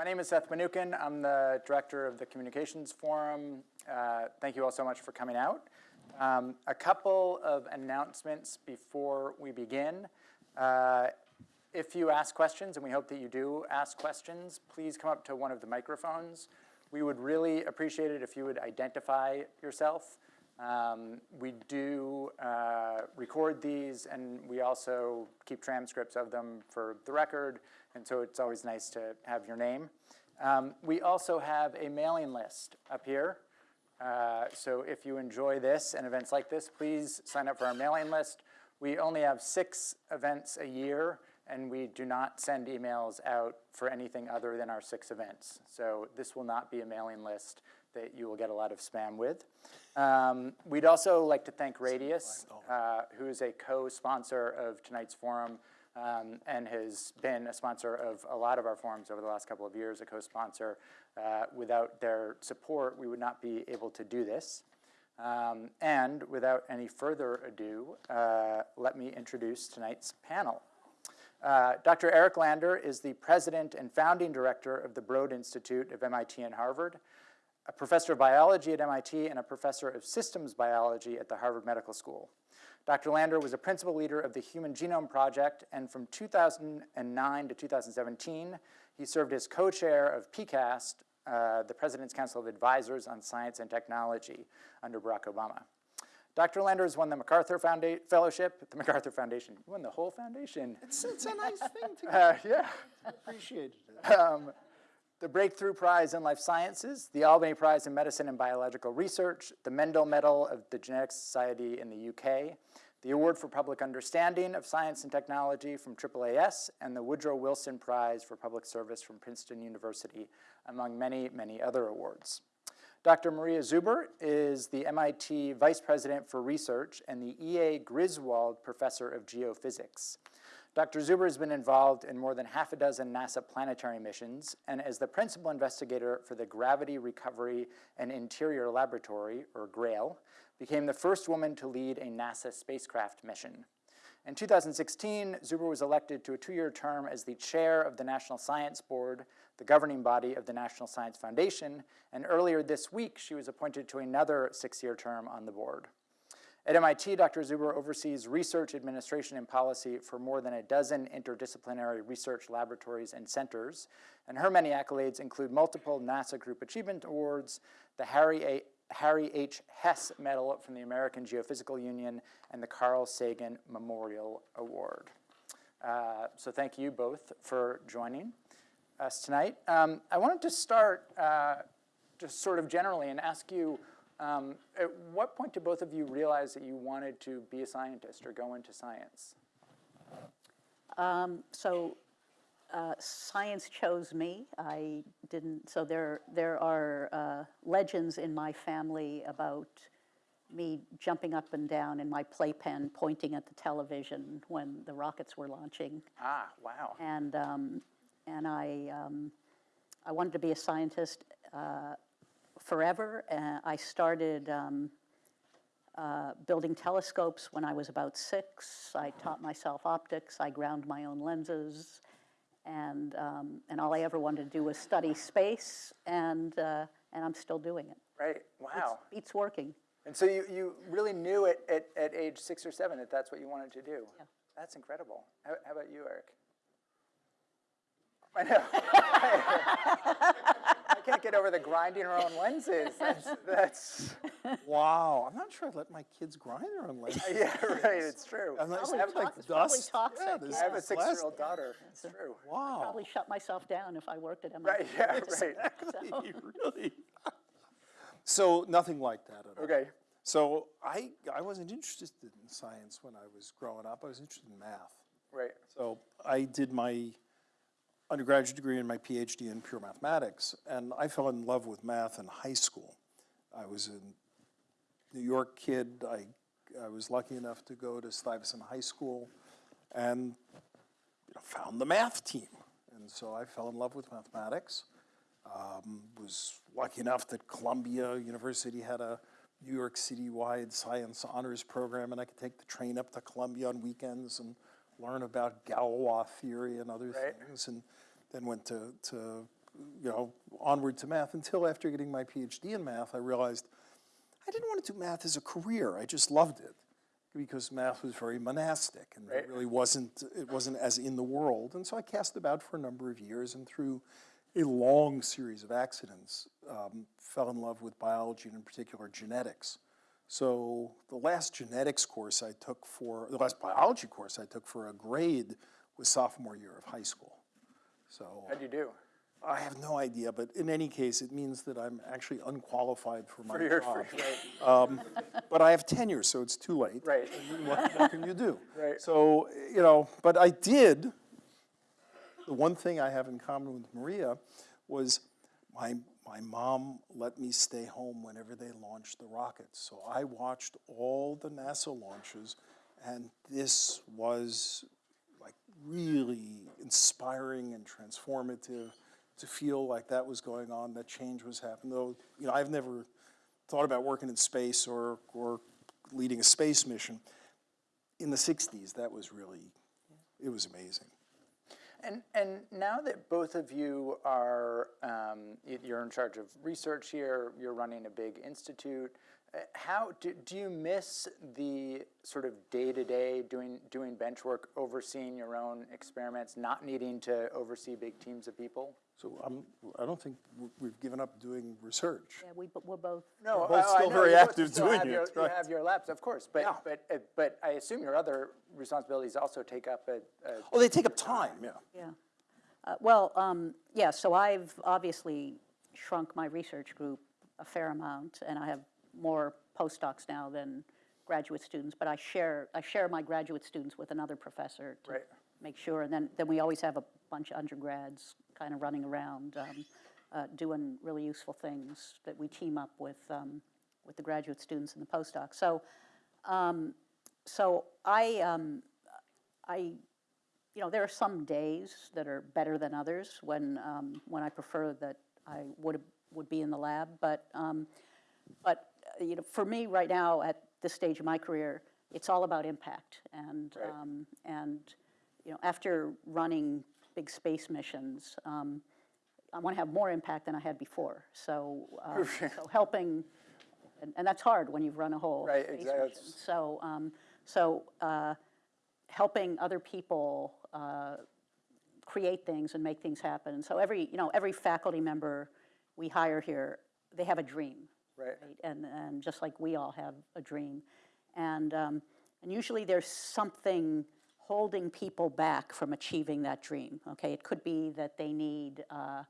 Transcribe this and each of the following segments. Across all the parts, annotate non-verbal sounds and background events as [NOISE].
My name is Seth Mnookin. I'm the director of the Communications Forum. Uh, thank you all so much for coming out. Um, a couple of announcements before we begin. Uh, if you ask questions, and we hope that you do ask questions, please come up to one of the microphones. We would really appreciate it if you would identify yourself. Um, we do uh, record these, and we also keep transcripts of them for the record, and so it's always nice to have your name. Um, we also have a mailing list up here. Uh, so if you enjoy this and events like this, please sign up for our mailing list. We only have six events a year, and we do not send emails out for anything other than our six events. So this will not be a mailing list that you will get a lot of spam with. Um, we'd also like to thank Radius, uh, who is a co-sponsor of tonight's forum um, and has been a sponsor of a lot of our forums over the last couple of years, a co-sponsor. Uh, without their support, we would not be able to do this. Um, and without any further ado, uh, let me introduce tonight's panel. Uh, Dr. Eric Lander is the president and founding director of the Broad Institute of MIT and Harvard, a professor of biology at MIT and a professor of systems biology at the Harvard Medical School. Dr. Lander was a principal leader of the Human Genome Project, and from 2009 to 2017, he served as co-chair of PCAST, uh, the President's Council of Advisors on Science and Technology under Barack Obama. Dr. Lander has won the MacArthur Founda Fellowship, the MacArthur Foundation. You won the whole foundation. It's, it's a nice thing to [LAUGHS] Uh, yeah. appreciate it. Um, the Breakthrough Prize in Life Sciences, the Albany Prize in Medicine and Biological Research, the Mendel Medal of the Genetics Society in the UK, the Award for Public Understanding of Science and Technology from AAAS, and the Woodrow Wilson Prize for Public Service from Princeton University, among many, many other awards. Dr. Maria Zuber is the MIT Vice President for Research and the E.A. Griswold Professor of Geophysics. Dr. Zuber has been involved in more than half a dozen NASA planetary missions and as the principal investigator for the Gravity Recovery and Interior Laboratory, or GRAIL, became the first woman to lead a NASA spacecraft mission. In 2016, Zuber was elected to a two-year term as the chair of the National Science Board, the governing body of the National Science Foundation, and earlier this week, she was appointed to another six-year term on the board. At MIT, Dr. Zuber oversees research, administration, and policy for more than a dozen interdisciplinary research laboratories and centers, and her many accolades include multiple NASA Group Achievement Awards, the Harry, a. Harry H. Hess Medal from the American Geophysical Union, and the Carl Sagan Memorial Award. Uh, so thank you both for joining us tonight. Um, I wanted to start uh, just sort of generally and ask you, um, at what point did both of you realize that you wanted to be a scientist or go into science? Um, so uh, science chose me. I didn't, so there, there are uh, legends in my family about me jumping up and down in my playpen, pointing at the television when the rockets were launching. Ah, wow. And, um, and I, um, I wanted to be a scientist uh, forever. Uh, I started um, uh, building telescopes when I was about six. I taught myself optics. I ground my own lenses. And, um, and all I ever wanted to do was study space, and, uh, and I'm still doing it. Right, wow. It's, it's working. And so you, you really knew at, at, at age six or seven that that's what you wanted to do? Yeah. That's incredible. How, how about you, Eric? I know. [LAUGHS] I can't get over the grinding our own lenses. That's, that's Wow, I'm not sure I'd let my kids grind their own lenses. [LAUGHS] yeah, right, it's true. Unless Probably they have like it's probably toxic, Yeah, there's I have a six-year-old daughter. It's true. Wow. Probably shut myself down if I worked at MIT. Right, yeah, [LAUGHS] right. Exactly, really. So nothing like that at all. Okay. So I, I wasn't interested in science when I was growing up. I was interested in math. Right. So I did my undergraduate degree and my PhD in pure mathematics, and I fell in love with math in high school. I was a New York kid. I, I was lucky enough to go to Stuyvesant High School and you know, found the math team. And so I fell in love with mathematics. Um, was lucky enough that Columbia University had a New York City-wide science honors program, and I could take the train up to Columbia on weekends and learn about Galois theory and other Right. things. And then went to, to you know, onward to math until after getting my PhD in math, I realized I didn't want to do math as a career. I just loved it because math was very monastic and Right. it really wasn't, it wasn't as in the world. And so I cast about for a number of years and through a long series of accidents, um, fell in love with biology and in particular genetics. So the last genetics course I took for, the last biology course I took for a grade was sophomore year of high school. So How'd you do? I have no idea, but in any case, it means that I'm actually unqualified for my For your, job. right, um, But I have tenure, so it's too late. Right. [LAUGHS] What, what can you do? Right. So, you know, but I did, the one thing I have in common with Maria was my, my mom let me stay home whenever they launched the rockets. So I watched all the NASA launches, and this was like really inspiring and transformative to feel like that was going on, that change was happening. Though, you know, I've never thought about working in space or, or leading a space mission. In the 60s, that was really, it was amazing. And, and now that both of you are, um, you're in charge of research here, you're running a big institute, uh, how, do, do you miss the sort of day-to-day doing, doing bench work, overseeing your own experiments, not needing to oversee big teams of people? So I'm, I don't think w- we've given up doing research. Yeah, we, bo- we're both, No, both I- I still know, very you active still doing have it, your- You right. have your labs, of course, but, Yeah. but, uh, but I assume your other responsibilities also take up a, a Oh, they take up time, yeah. yeah. Uh, Well, um, yeah, so I've obviously shrunk my research group a fair amount, and I have more postdocs now than graduate students, but I share, I share my graduate students with another professor to Right. make sure, and then, then we always have a bunch of undergrads kind of running around, um, uh, doing really useful things that we team up with, um, with the graduate students and the postdocs. So, um, so I, um, I, you know, there are some days that are better than others when, um, when I prefer that I would, would be in the lab. But, um, but, uh, you know, for me right now at this stage of my career, it's all about impact. And, Right. um, and, you know, after running big space missions, um, I want to have more impact than I had before. So, [LAUGHS] uh, so helping, and, and that's hard when you've run a whole Right, space exactly. mission. So, um, so uh, helping other people uh, create things and make things happen. So every, you know, every faculty member we hire here, they have a dream. Right. And, and just like we all have a dream. And, um, and usually there's something holding people back from achieving that dream, okay? It could be that they need uh,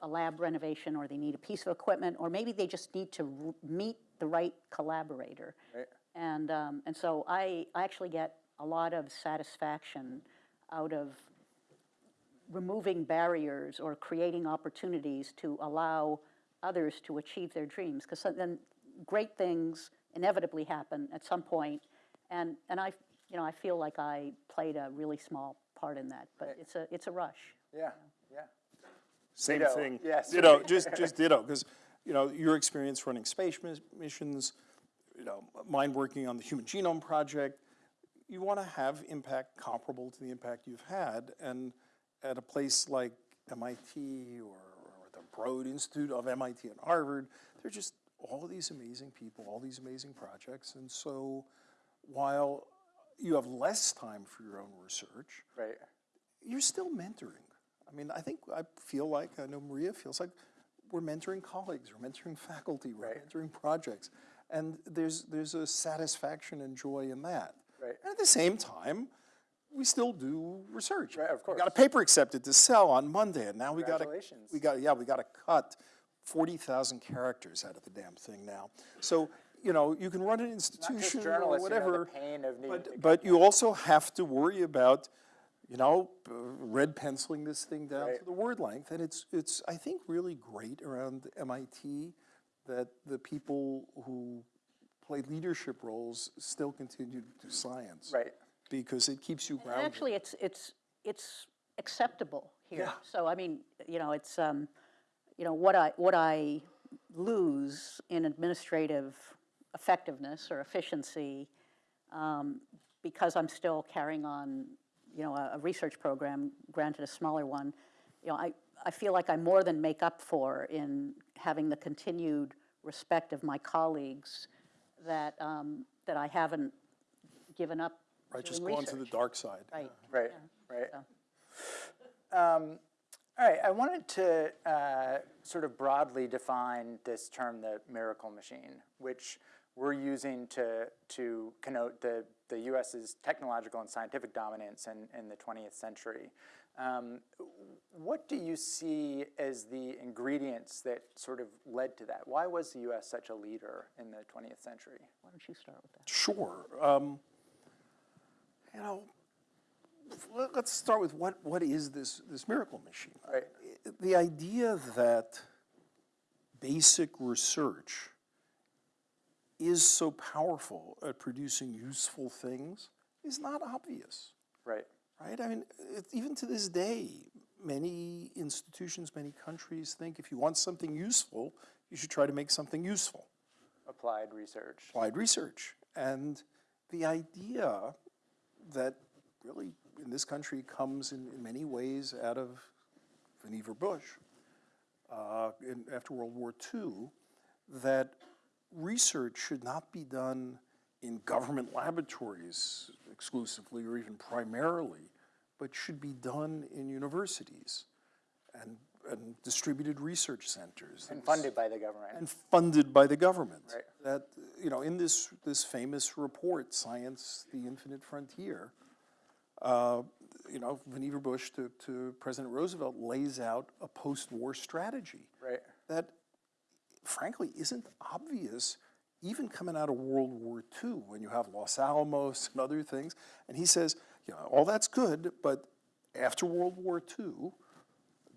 a lab renovation, or they need a piece of equipment, or maybe they just need to r- meet the right collaborator. Right. And, um, and so I, I actually get a lot of satisfaction out of removing barriers or creating opportunities to allow others to achieve their dreams. Because then great things inevitably happen at some point, and, and I, you know, I feel like I played a really small part in that. But it's a, it's a rush. Yeah, yeah. Same Ditto. thing. Yes. Ditto, just, just ditto, because, you know, your experience running space mis- missions, you know, mine working on the Human Genome Project, you want to have impact comparable to the impact you've had, and at a place like MIT or, or the Broad Institute of MIT and Harvard, they're just all these amazing people, all these amazing projects, and so while you have less time for your own research, Right. you're still mentoring. I mean, I think I feel like I know Maria feels like we're mentoring colleagues, we're mentoring faculty, we're Right. mentoring projects, and there's there's a satisfaction and joy in that. Right. And at the same time, we still do research. Right, of We got a paper accepted to Cell on Monday, and now we got to we got yeah we got to cut forty thousand characters out of the damn thing now. So you know you can run an institution or journalists, you know, the whatever, pain of but but you also have to worry about you know, uh, red penciling this thing down Right. to the word length. And it's, it's, I think, really great around MIT that the people who play leadership roles still continue to do science. Right. Because it keeps you And actually, it's, it's, it's acceptable here. Yeah. So, I mean, you know, it's, um, you know, what I, what I lose in administrative effectiveness or efficiency, um, because I'm still carrying on, you know, a, a research program, granted a smaller one, you know, I, I feel like I more than make up for in having the continued respect of my colleagues that, um, that I haven't given up Right, just doing gone to the dark side. Right. Right, right. so. Um, All right, I wanted to uh, sort of broadly define this term, the miracle machine, which we're using to, to connote the, the US's technological and scientific dominance in, in the 20th century. Um, what do you see as the ingredients that sort of led to that? Why was the US such a leader in the 20th century? Why don't you start with that? Sure. Um, you know, let- let's start with what, what is this, this miracle machine? Right. The idea that basic research is so powerful at producing useful things is not obvious, Right, right? I mean, it, even to this day, many institutions, many countries think if you want something useful, you should try to make something useful applied research. applied research. And the idea that really in this country comes in, in many ways out of Vannevar Bush uh, in, after World War II, that research should not be done in government laboratories exclusively or even primarily, but should be done in universities and, and distributed research centers. And funded by the government. And funded by the government. Right. That, you know, in this, this famous report, Science, the Infinite Frontier, uh, you know, Vannevar Bush to, to President Roosevelt lays out a post-war strategy Right, that frankly isn't obvious even coming out of World War II when you have Los Alamos and other things. And he says, you know, all that's good, but after World War II,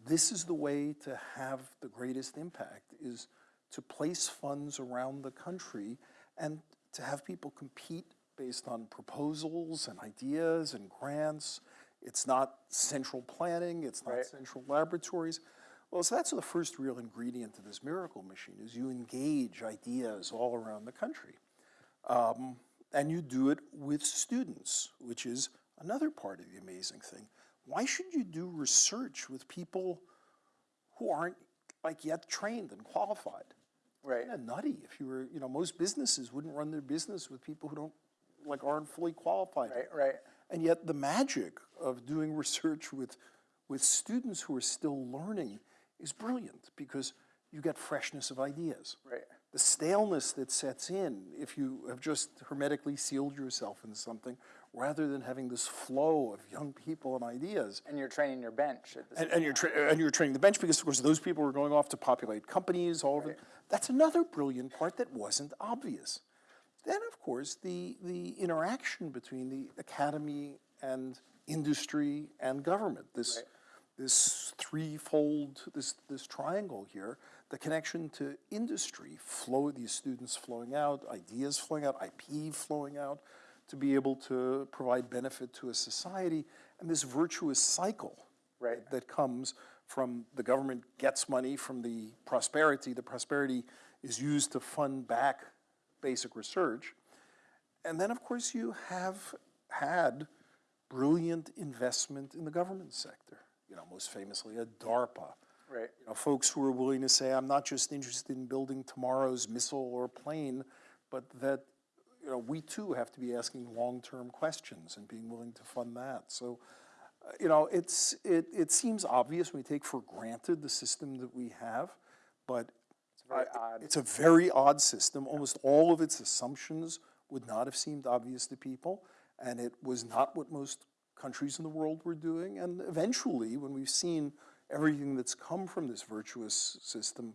this is the way to have the greatest impact is to place funds around the country and to have people compete based on proposals and ideas and grants. It's not central planning, it's not Right. central laboratories. Well, so that's the first real ingredient to this miracle machine is you engage ideas all around the country. Um, and you do it with students, which is another part of the amazing thing. Why should you do research with people who aren't like yet trained and qualified? right, Kind of nutty if you were, you know, most businesses wouldn't run their business with people who don't, like, aren't fully qualified. right, right. And yet the magic of doing [LAUGHS] research with, with students who are still learning is brilliant because you get freshness of ideas. Right. The staleness that sets in if you have just hermetically sealed yourself in something rather than having this flow of young people and ideas. And you're training your bench at the And, and you're and you're training the bench because, of course, those people are going off to populate companies all over. That's another brilliant part that wasn't obvious. Then, of course, the the interaction between the academy and industry and government. This this threefold this this triangle here. The connection to industry, flow these students flowing out, ideas flowing out, IP flowing out, to be able to provide benefit to a society, and this virtuous cycle Right. that comes from the government gets money from the prosperity. The prosperity is used to fund back basic research. And then, of course, you have had brilliant investment in the government sector. Know, most famously at DARPA. Right. You know, folks who are willing to say, I'm not just interested in building tomorrow's missile or plane, but that you know, we too have to be asking long-term questions and being willing to fund that. So, uh, you know, it's, it, it seems obvious when we take for granted the system that we have, but very uh, odd. it's a very odd system. Almost all of its assumptions would not have seemed obvious to people, and it was not what most countries in the world were doing. And eventually, when we've seen everything that's come from this virtuous system,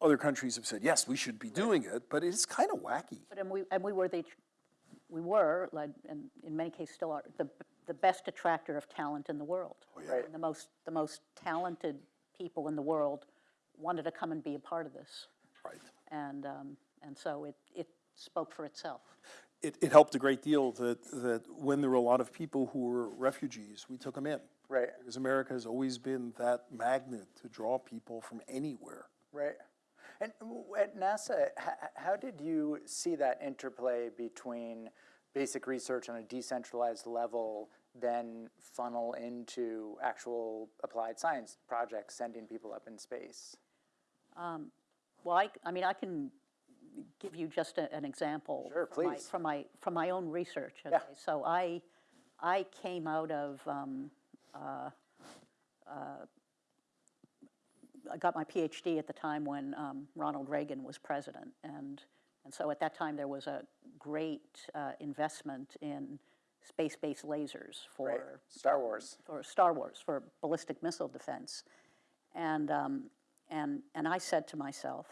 other countries have said, yes, we should be doing it, but it's kind of wacky. But, and we, and we were the, we were, like, and in many cases still are, the, the best attractor of talent in the world. Right. And the most, the most talented people in the world wanted to come and be a part of this. Right. And, um, and so it, it spoke for itself. It, it helped a great deal that, that when there were a lot of people who were refugees, we took them in. Right. Because America has always been that magnet to draw people from anywhere. Right. And at NASA, h- h- how did you see that interplay between basic research on a decentralized level then funnel into actual applied science projects, sending people up in space? Um, well, I, I mean, I can give you just a- an example. Sure, from my- please. From my, from my own research. Yeah. okay? So I, I came out of, um, uh, uh, I got my PhD at the time when um, Ronald Reagan was president. And, and so at that time, there was a great uh, investment in space-based lasers for Right, Star Wars. or Star Wars for ballistic missile defense. And, um, and, and I said to myself,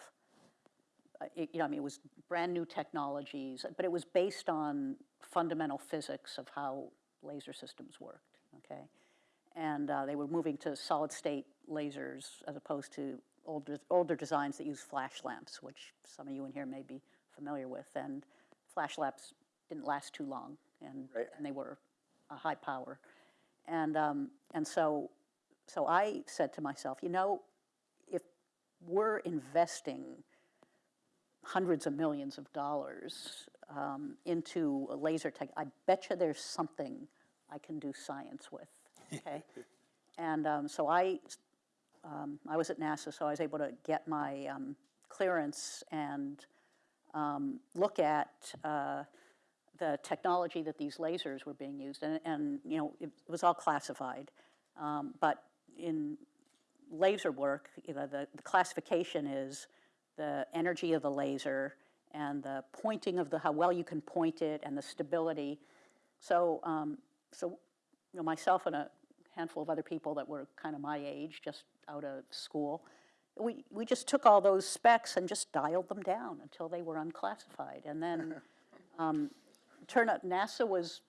it- you know, I mean, it was brand new technologies, but it was based on fundamental physics of how laser systems worked, okay? And uh, they were moving to solid state lasers as opposed to older, older designs that use flash lamps, which some of you in here may be familiar with. And flash lamps didn't last too long, and, Right. and they were a high power. And, um, and so, so I said to myself, you know, if we're investing hundreds of millions of dollars um, into a laser tech, I bet you there's something I can do science with, okay? [LAUGHS] and um, so I, um, I was at NASA, so I was able to get my um, clearance and um, look at uh, the technology that these lasers were being used, and, and you know, it was all classified. Um, but in laser work, you know, the, the classification is the energy of the laser and the pointing of the, how well you can point it and the stability. So, um, so, you know, myself and a handful of other people that were kind of my age, just out of school, we, we just took all those specs and just dialed them down until they were unclassified. And then, [LAUGHS] um, turned out NASA was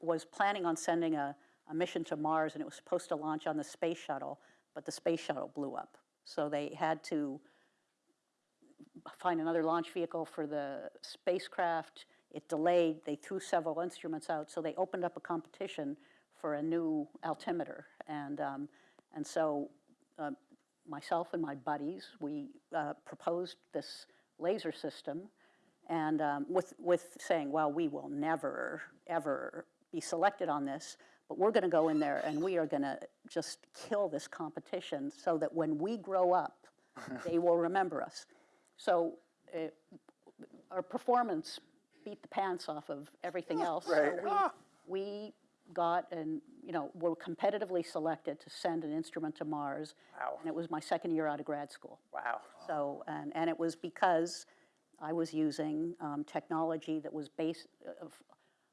was planning on sending a, a mission to Mars and it was supposed to launch on the space shuttle, but the space shuttle blew up. So they had to find another launch vehicle for the spacecraft. It delayed, they threw several instruments out, so they opened up a competition for a new altimeter. And, um, and so uh, myself and my buddies, we uh, proposed this laser system and um, with, with saying, well, we will never, ever be selected on this, but we're going to go in there and we are going to just kill this competition so that when we grow up, [LAUGHS] they will remember us. So uh, our performance beat the pants off of everything else. So Right. we, we got and, you know, were competitively selected to send an instrument to Mars. Wow. And it was my second year out of grad school. Wow. So, and, and it was because I was using um, technology that was based uh, of,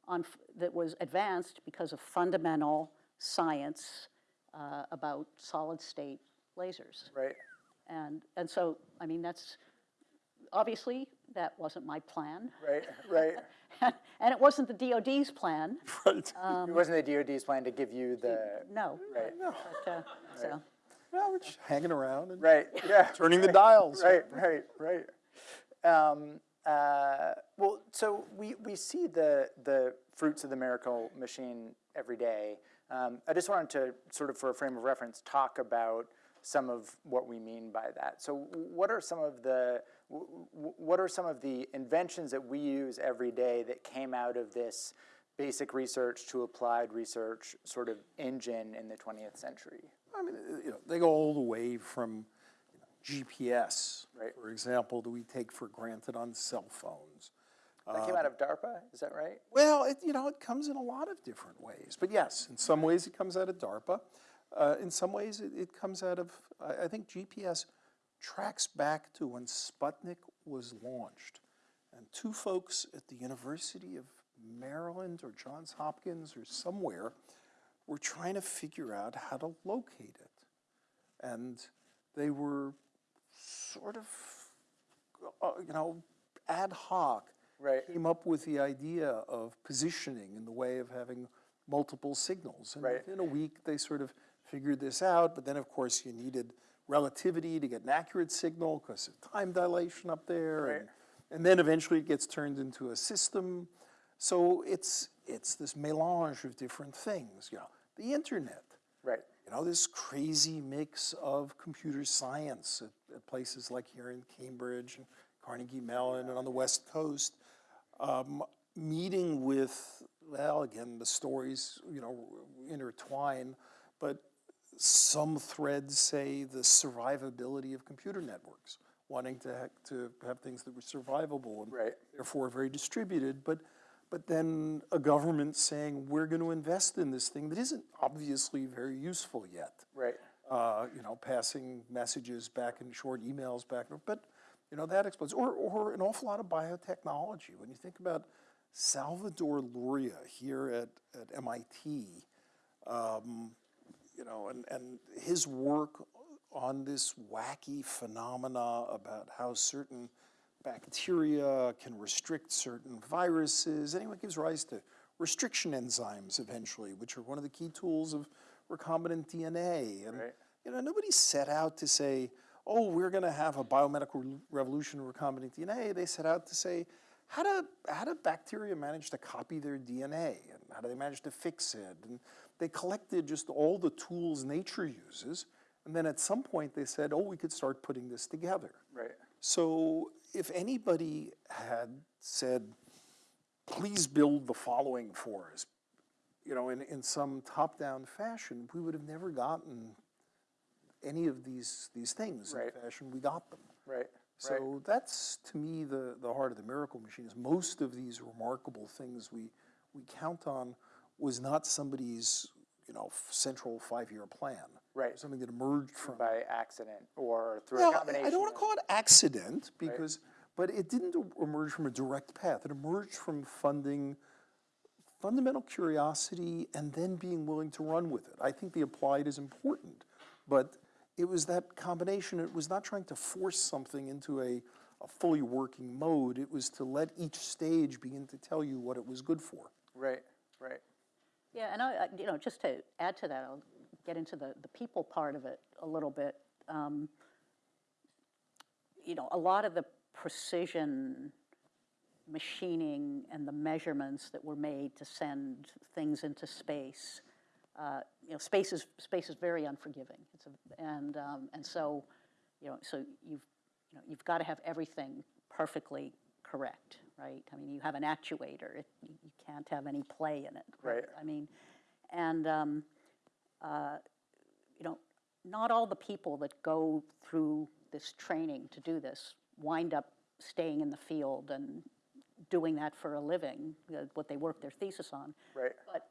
on, f- that was advanced because of fundamental science uh, about solid state lasers. Right. And, and so, I mean, that's, obviously, that wasn't my plan. Right. Right. [LAUGHS] And it wasn't the DOD's plan, [LAUGHS] Right. it wasn't the DoD's plan to give you the. no. Right. But, uh, so, Yeah, we're just hanging around and Right. Yeah. turning the dials. Right, right, right. Um, uh, well, so we, we see the, the fruits of the miracle machine every day. Um, I just wanted to sort of, for a frame of reference, talk about some of what we mean by that. So, what are some of the w- w- what are some of the inventions that we use every day that came out of this basic research to applied research sort of engine in the 20th century? I mean, uh, you know, they go all the way from you know, GPS, Right. for example, that we take for granted on cell phones. That came out of DARPA, is that right? Well, it, you know, it comes in a lot of different ways. But yes, in some ways it comes out of DARPA. Uh, in some ways it, it comes out of, I, I think GPS tracks back to when Sputnik was launched. And two folks at the University of Maryland or Johns Hopkins or somewhere were trying to figure out how to locate it. And they were sort of, uh, you know, ad hoc Right. came up with the idea of positioning in the way of having multiple signals. And Right. within a week, they sort of figured this out, but then, of course, you needed relativity to get an accurate signal because of time dilation up there. And, and then eventually it gets turned into a system. So it's, it's this melange of different things, you know. The internet, Right. you know, this crazy mix of computer science at, at places like here in Cambridge and Carnegie Mellon and on the West Coast. Um, meeting with, well, again, the stories, you know, intertwine, but some threads say the survivability of computer networks, wanting to, ha- to have things that were survivable and Right. therefore very distributed, but, but then a government saying, we're going to invest in this thing that isn't obviously very useful yet Right. uh, you know, passing messages back in short emails back, but, you know, that explodes. Or, or an awful lot of biotechnology. When you think about Salvador Luria here at, at MIT, um, you know, and, and his work on this wacky phenomena about how certain bacteria can restrict certain viruses. Anyway, it gives rise to restriction enzymes eventually, which are one of the key tools of recombinant DNA. And, Right. you know, nobody set out to say, oh, we're going to have a biomedical revolution in recombinant DNA. They set out to say, how do, how do bacteria manage to copy their DNA? And how do they manage to fix it? And they collected just all the tools nature uses. And then at some point they said, oh, we could start putting this together. Right. So if anybody had said, please build the following for us, you know, in, in some top-down fashion, we would have never gotten any of these, these things in Right. the fashion we got them. Right. Right. So that's, to me, the, the heart of the miracle machine is most of these remarkable things we, we count on was not somebody's, you know, central five-year plan. Right. Something that emerged from By accident or through well, a combination. I don't want to call it accident because, but it didn't emerge from a direct path. It emerged from funding fundamental curiosity and then being willing to run with it. I think the applied is important, but it was that combination. It was not trying to force something into a, a fully working mode. It was to let each stage begin to tell you what it was good for. Right. Right. Yeah, and I, you know, just to add to that, I'll get into the, the people part of it a little bit. Um, You know, a lot of the precision machining and the measurements that were made to send things into space, uh, you know, space is, space is very unforgiving. It's a, and, um, and so, you know, so you've, you know, you've got to have everything perfectly correct, right? I mean, you have an actuator, it, you can't have any play in it. Right. I mean, and, um, uh, you know, not all the people that go through this training to do this wind up staying in the field and doing that for a living, uh, what they work their thesis on. Right. But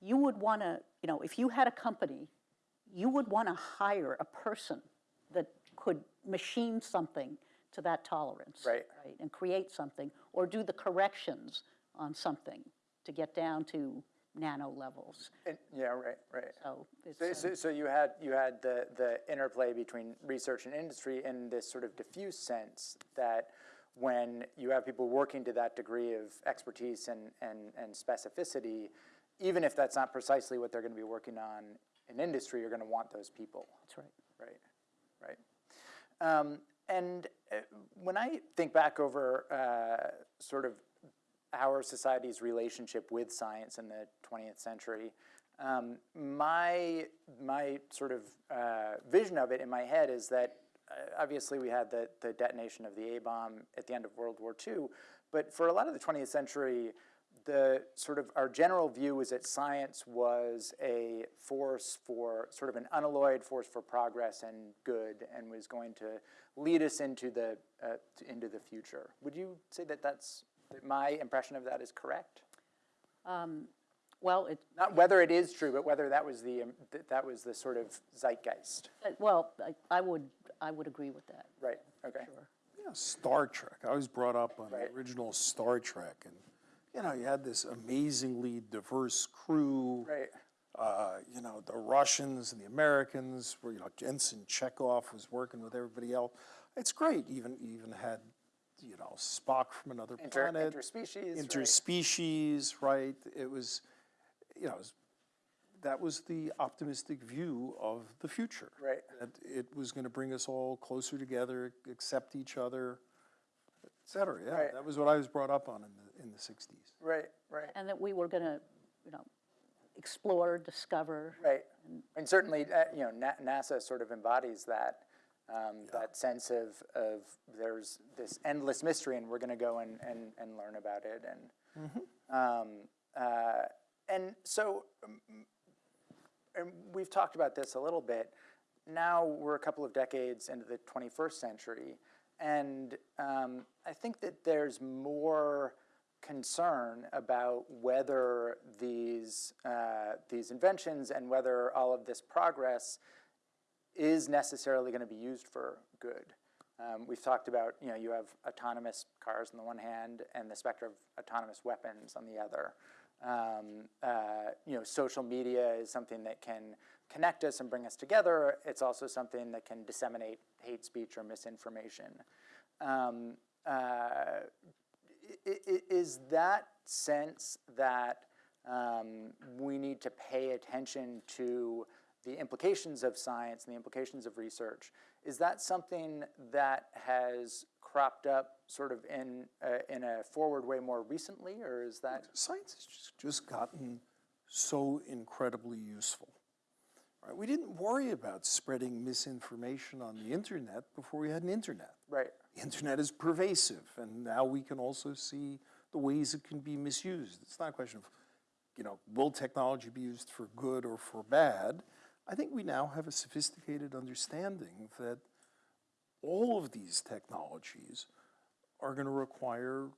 you would want to, you know, if you had a company, you would want to hire a person that could machine something to that tolerance. Right. right. And create something, or do the corrections on something to get down to nano levels. And, yeah. Right. Right. So So, so, so you had you had the the interplay between research and industry in this sort of diffuse sense that when you have people working to that degree of expertise and and and specificity, even if that's not precisely what they're going to be working on in industry, you're going to want those people. that's right. Right, right. Um, and uh, when I think back over uh, sort of our society's relationship with science in the 20th century, um, my my sort of uh, vision of it in my head is that uh, obviously we had the the detonation of the A bomb at the end of World War II, but for a lot of the 20th century, the sort of our general view was that science was a force for sort of an unalloyed force for progress and good, and was going to lead us into the uh, into the future. Would you say that that's that my impression of that is correct? Well, it, Not whether it is true, but whether that was the um, th- that was the sort of zeitgeist. uh, well, I- I would, I would agree with that. Right. Okay. Sure. Yeah, Star Trek. I was brought up on Right. the original Star Trek, and you know, you had this amazingly diverse crew. Right. Uh, you know, the Russians and the Americans, where you know Ensign Chekov was working with everybody else. It's great. Even you even had, you know, Spock from another Inter- planet. interspecies, right. Interspecies, right? It was, you know, it was, that was the optimistic view of the future. Right. That it was going to bring us all closer together, accept each other, et cetera. Yeah, Right. that was what I was brought up on in the in the '60s. Right. Right. And that we were going to, you know, explore, discover. Right. And certainly, uh, you know, Na- NASA sort of embodies that Um, That sense of, of there's this endless mystery and we're going to go and, and, and learn about it. And, um, uh, and so, um, and we've talked about this a little bit. Now we're a couple of decades into the 21st century, and um, I think that there's more concern about whether these uh, these inventions and whether all of this progress is necessarily going to be used for good. Um, we've talked about, you know, you have autonomous cars on the one hand and the specter of autonomous weapons on the other. Um, uh, you know, social media is something that can connect us and bring us together. It's also something that can disseminate hate speech or misinformation. Um, uh, is that sense that um, we need to pay attention to the implications of science and the implications of research, is that something that has cropped up sort of in, uh, in a forward way more recently, or is that? Science has just gotten so incredibly useful. Right? We didn't worry about spreading misinformation on the internet before we had an internet. Right, The internet is pervasive, and now we can also see the ways it can be misused. It's not a question of, you know, will technology be used for good or for bad? I think we now have a sophisticated understanding that all of these technologies are going to require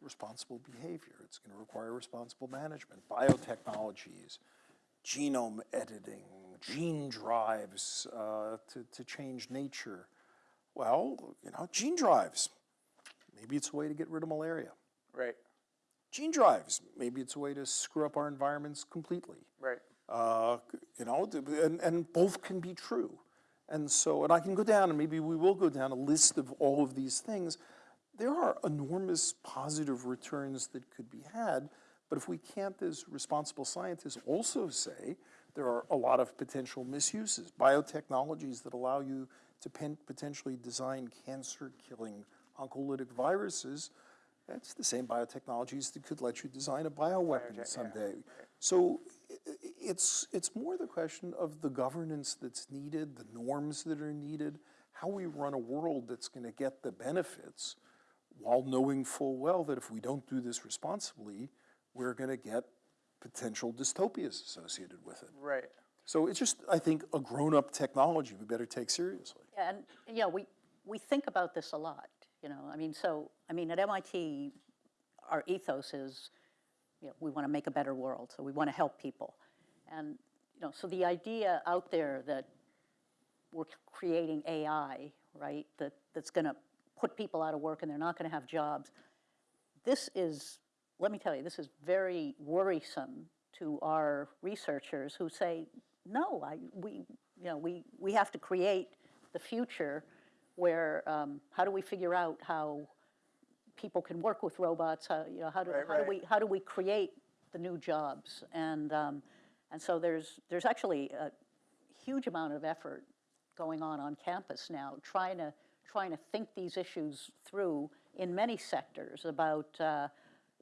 responsible behavior. It's going to require responsible management, biotechnologies, genome editing, gene drives uh, to, to change nature. Well, you know, gene drives. Maybe it's a way to get rid of malaria. right, Gene drives. Maybe it's a way to screw up our environments completely. right, Uh, you know, and, and both can be true. And so, and I can go down, and maybe we will go down a list of all of these things. There are enormous positive returns that could be had, but if we can't, as responsible scientists, also say there are a lot of potential misuses. Biotechnologies that allow you to potentially design cancer-killing oncolytic viruses, that's the same biotechnologies that could let you design a bioweapon someday. So it's, it's more the question of the governance that's needed, the norms that are needed, how we run a world that's going to get the benefits while knowing full well that if we don't do this responsibly, we're going to get potential dystopias associated with it. right, So it's just, I think, a grown-up technology we better take seriously. Yeah, and, you know, we, we think about this a lot, you know, I mean, so, I mean, at MIT, our ethos is, you know, we want to make a better world, so we want to help people. And, you know, so the idea out there that we're creating AI, right, that, that's going to put people out of work and they're not going to have jobs, this is, let me tell you, this is very worrisome to our researchers who say, no, I, we, you know, we, we have to create the future where, um, how do we figure out how people can work with robots? How, you know, how do, Right, how do we, how do we create the new jobs? And, um, and so there's, there's actually a huge amount of effort going on on campus now, trying to, trying to think these issues through in many sectors about, uh,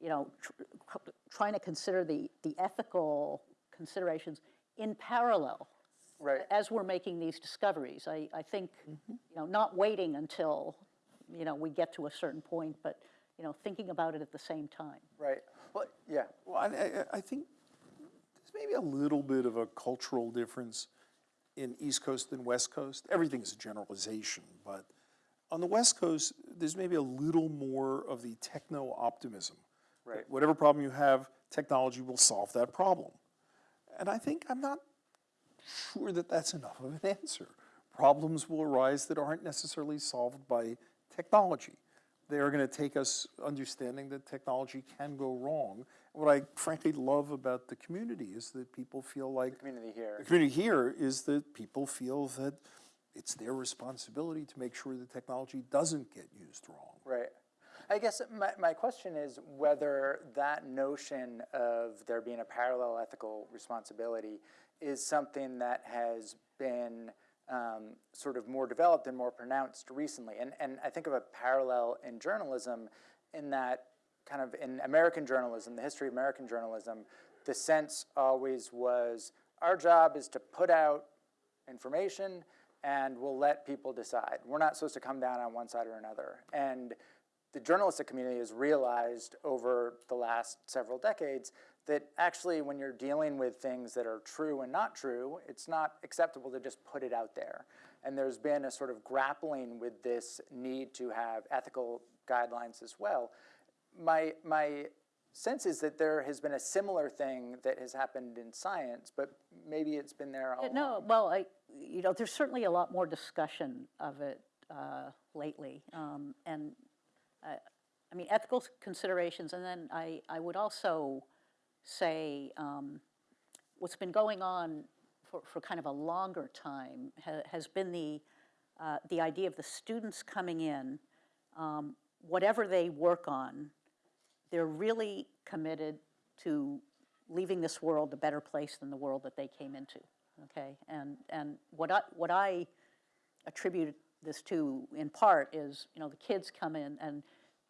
you know, tr- trying to consider the, the ethical considerations in parallel right. as we're making these discoveries. I, I think, Mm-hmm. you know, not waiting until, you know, we get to a certain point, but, you know, thinking about it at the same time. Right. Well, yeah. Well, I, I, I think there's maybe a little bit of a cultural difference in East Coast and West Coast. Everything is a generalization, but on the West Coast, there's maybe a little more of the techno optimism. Right. Whatever problem you have, technology will solve that problem. And I think I'm not sure that that's enough of an answer. Problems will arise that aren't necessarily solved by technology. They are going to take us understanding that technology can go wrong. What I frankly love about the community is that people feel like the Community here. the community here is that people feel that it's their responsibility to make sure the technology doesn't get used wrong. Right. I guess my, my question is whether that notion of there being a parallel ethical responsibility is something that has been um, sort of more developed and more pronounced recently. And, and I think of a parallel in journalism in that kind of in American journalism, the history of American journalism, the sense always was our job is to put out information and we'll let people decide. We're not supposed to come down on one side or another. And the journalistic community has realized over the last several decades that actually when you're dealing with things that are true and not true, it's not acceptable to just put it out there. And there's been a sort of grappling with this need to have ethical guidelines as well. My, my sense is that there has been a similar thing that has happened in science, but maybe it's been there all Yeah. No, well, I, you know, there's certainly a lot more discussion of it uh, lately. Um, And, uh, I mean, ethical considerations, and then I, I would also say um, what's been going on for, for kind of a longer time ha- has been the, uh, the idea of the students coming in, um, whatever they work on, they're really committed to leaving this world a better place than the world that they came into. Okay, and and what I what I attribute this to in part is you know the kids come in and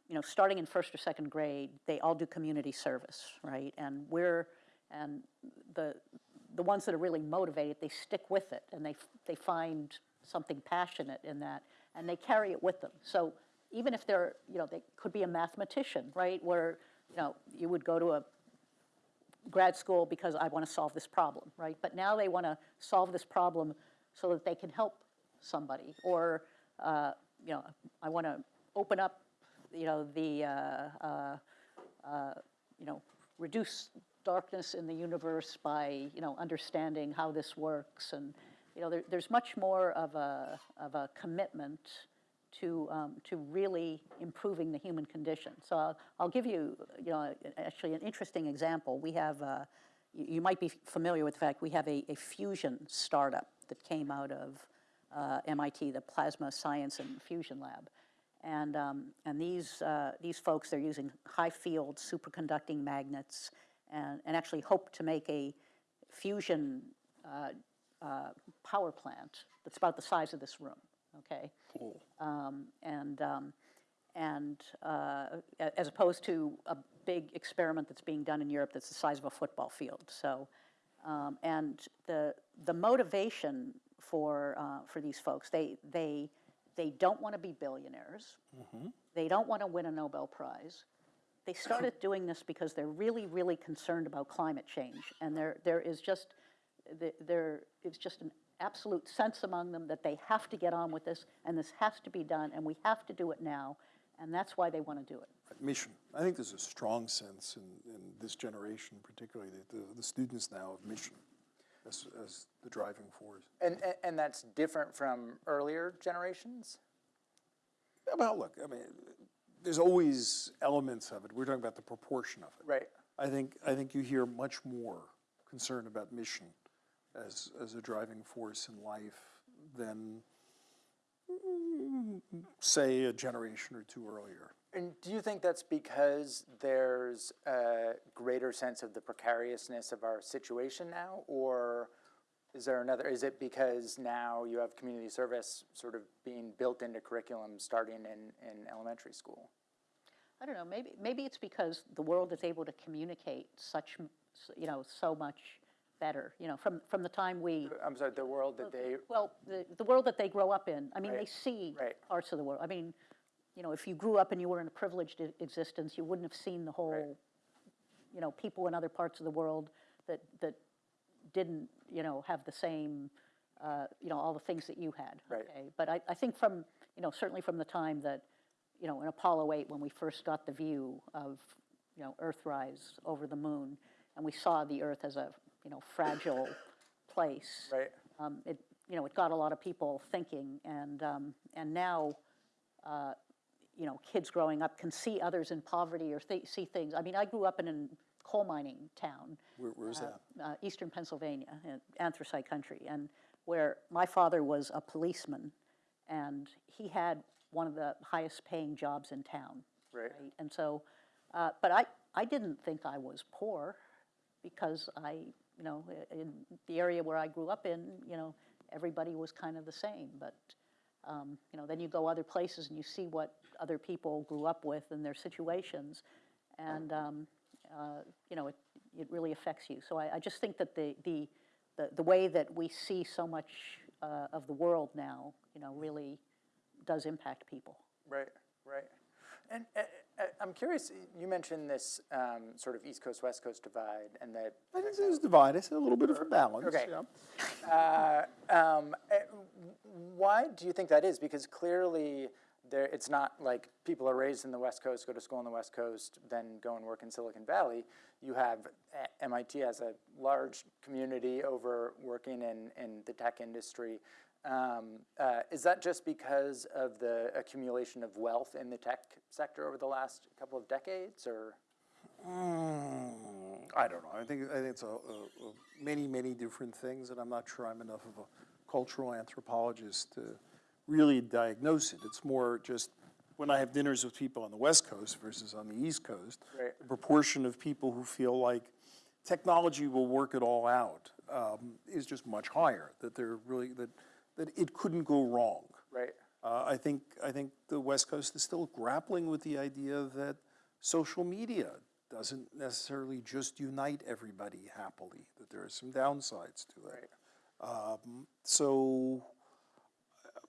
you know starting in first or second grade they all do community service right? And we're and the the ones that are really motivated they stick with it and they they find something passionate in that and they carry it with them. So even if they're you know they could be a mathematician right? Where you know you would go to a grad school because I want to solve this problem, right? But now they want to solve this problem so that they can help somebody, or uh, you know, I want to open up, you know, the uh, uh, uh, you know, reduce darkness in the universe by you know understanding how this works, and you know, there, there's much more of a of a commitment to, um, to really improving the human condition. So I'll, I'll give you, you know, actually an interesting example. We have, uh, you, you might be familiar with the fact we have a, a fusion startup that came out of uh, MIT, the Plasma Science and Fusion Lab. And, um, and these, uh, these folks, they're using high field superconducting magnets and, and actually hope to make a fusion uh, uh, power plant that's about the size of this room, okay? Um, and, um, and uh, as opposed to a big experiment that's being done in Europe that's the size of a football field. So, um, and the, the motivation for, uh, for these folks, they, they, they don't want to be billionaires. Mm-hmm. They don't want to win a Nobel Prize. They started [LAUGHS] doing this because they're really, really concerned about climate change. And there, there is just, there is just an absolute sense among them that they have to get on with this, and this has to be done, and we have to do it now. And that's why they want to do it. Mission. I think there's a strong sense in, in this generation, particularly the, the, the students now of mission as, as the driving force. And, and, and that's different from earlier generations? Well, look, I mean, there's always elements of it. We're talking about the proportion of it. Right. I think, I think you hear much more concern about mission as, as a driving force in life than, say, a generation or two earlier. And do you think that's because there's a greater sense of the precariousness of our situation now? Or is there another, is it because now you have community service sort of being built into curriculum starting in, in elementary school? I don't know, maybe, maybe it's because the world is able to communicate such, you know, so much better, you know, from, from the time we, I'm sorry, the world that they, well, the, the world that they grow up in. I mean, they see right. parts of the world. I mean, you know, if you grew up and you were in a privileged existence, you wouldn't have seen the whole, you know, people in other parts of the world that, that didn't, you know, have the same, uh, you know, all the things that you had. Right. okay? But I, I think from, you know, certainly from the time that, you know, in Apollo 8, when we first got the view of, you know, Earthrise over the moon, and we saw the Earth as a, you know, fragile [COUGHS] place. right? Um, it, you know, it got a lot of people thinking, and, um, and now, uh, you know, kids growing up can see others in poverty or th- see things. I mean, I grew up in a coal mining town, Where, where's that? uh, eastern Pennsylvania, in anthracite country, and where my father was a policeman, and he had one of the highest paying jobs in town. Right. And so, uh, but I, I didn't think I was poor because I, you know, in the area where I grew up in, you know, everybody was kind of the same. But, um, you know, then you go other places and you see what other people grew up with and their situations. And, um, uh, you know, it, it really affects you. So I, I just think that the, the, the, the way that we see so much uh, of the world now, you know, really does impact people. Right, right. And uh, I'm curious, you mentioned this um, sort of East Coast, West Coast divide and that I think there's divide, I see a little bit of a balance, Okay. yeah. Uh, um, eh, Why do you think that is? Because clearly, there, it's not like people are raised in the West Coast, go to school in the West Coast, then go and work in Silicon Valley. You have eh, MIT as a large community over working in, in the tech industry. Um, uh, is that just because of the accumulation of wealth in the tech sector over the last couple of decades, or? Mm, I don't know. I think, I think it's a, a, a many, many different things, and I'm not sure I'm enough of a cultural anthropologist to really diagnose it. It's more just when I have dinners with people on the West Coast versus on the East Coast, Right. the proportion of people who feel like technology will work it all out um, is just much higher. That they're really that that it couldn't go wrong. Right. Uh, I think I think the West Coast is still grappling with the idea that social media doesn't necessarily just unite everybody happily. That there are some downsides to it. Um, so uh,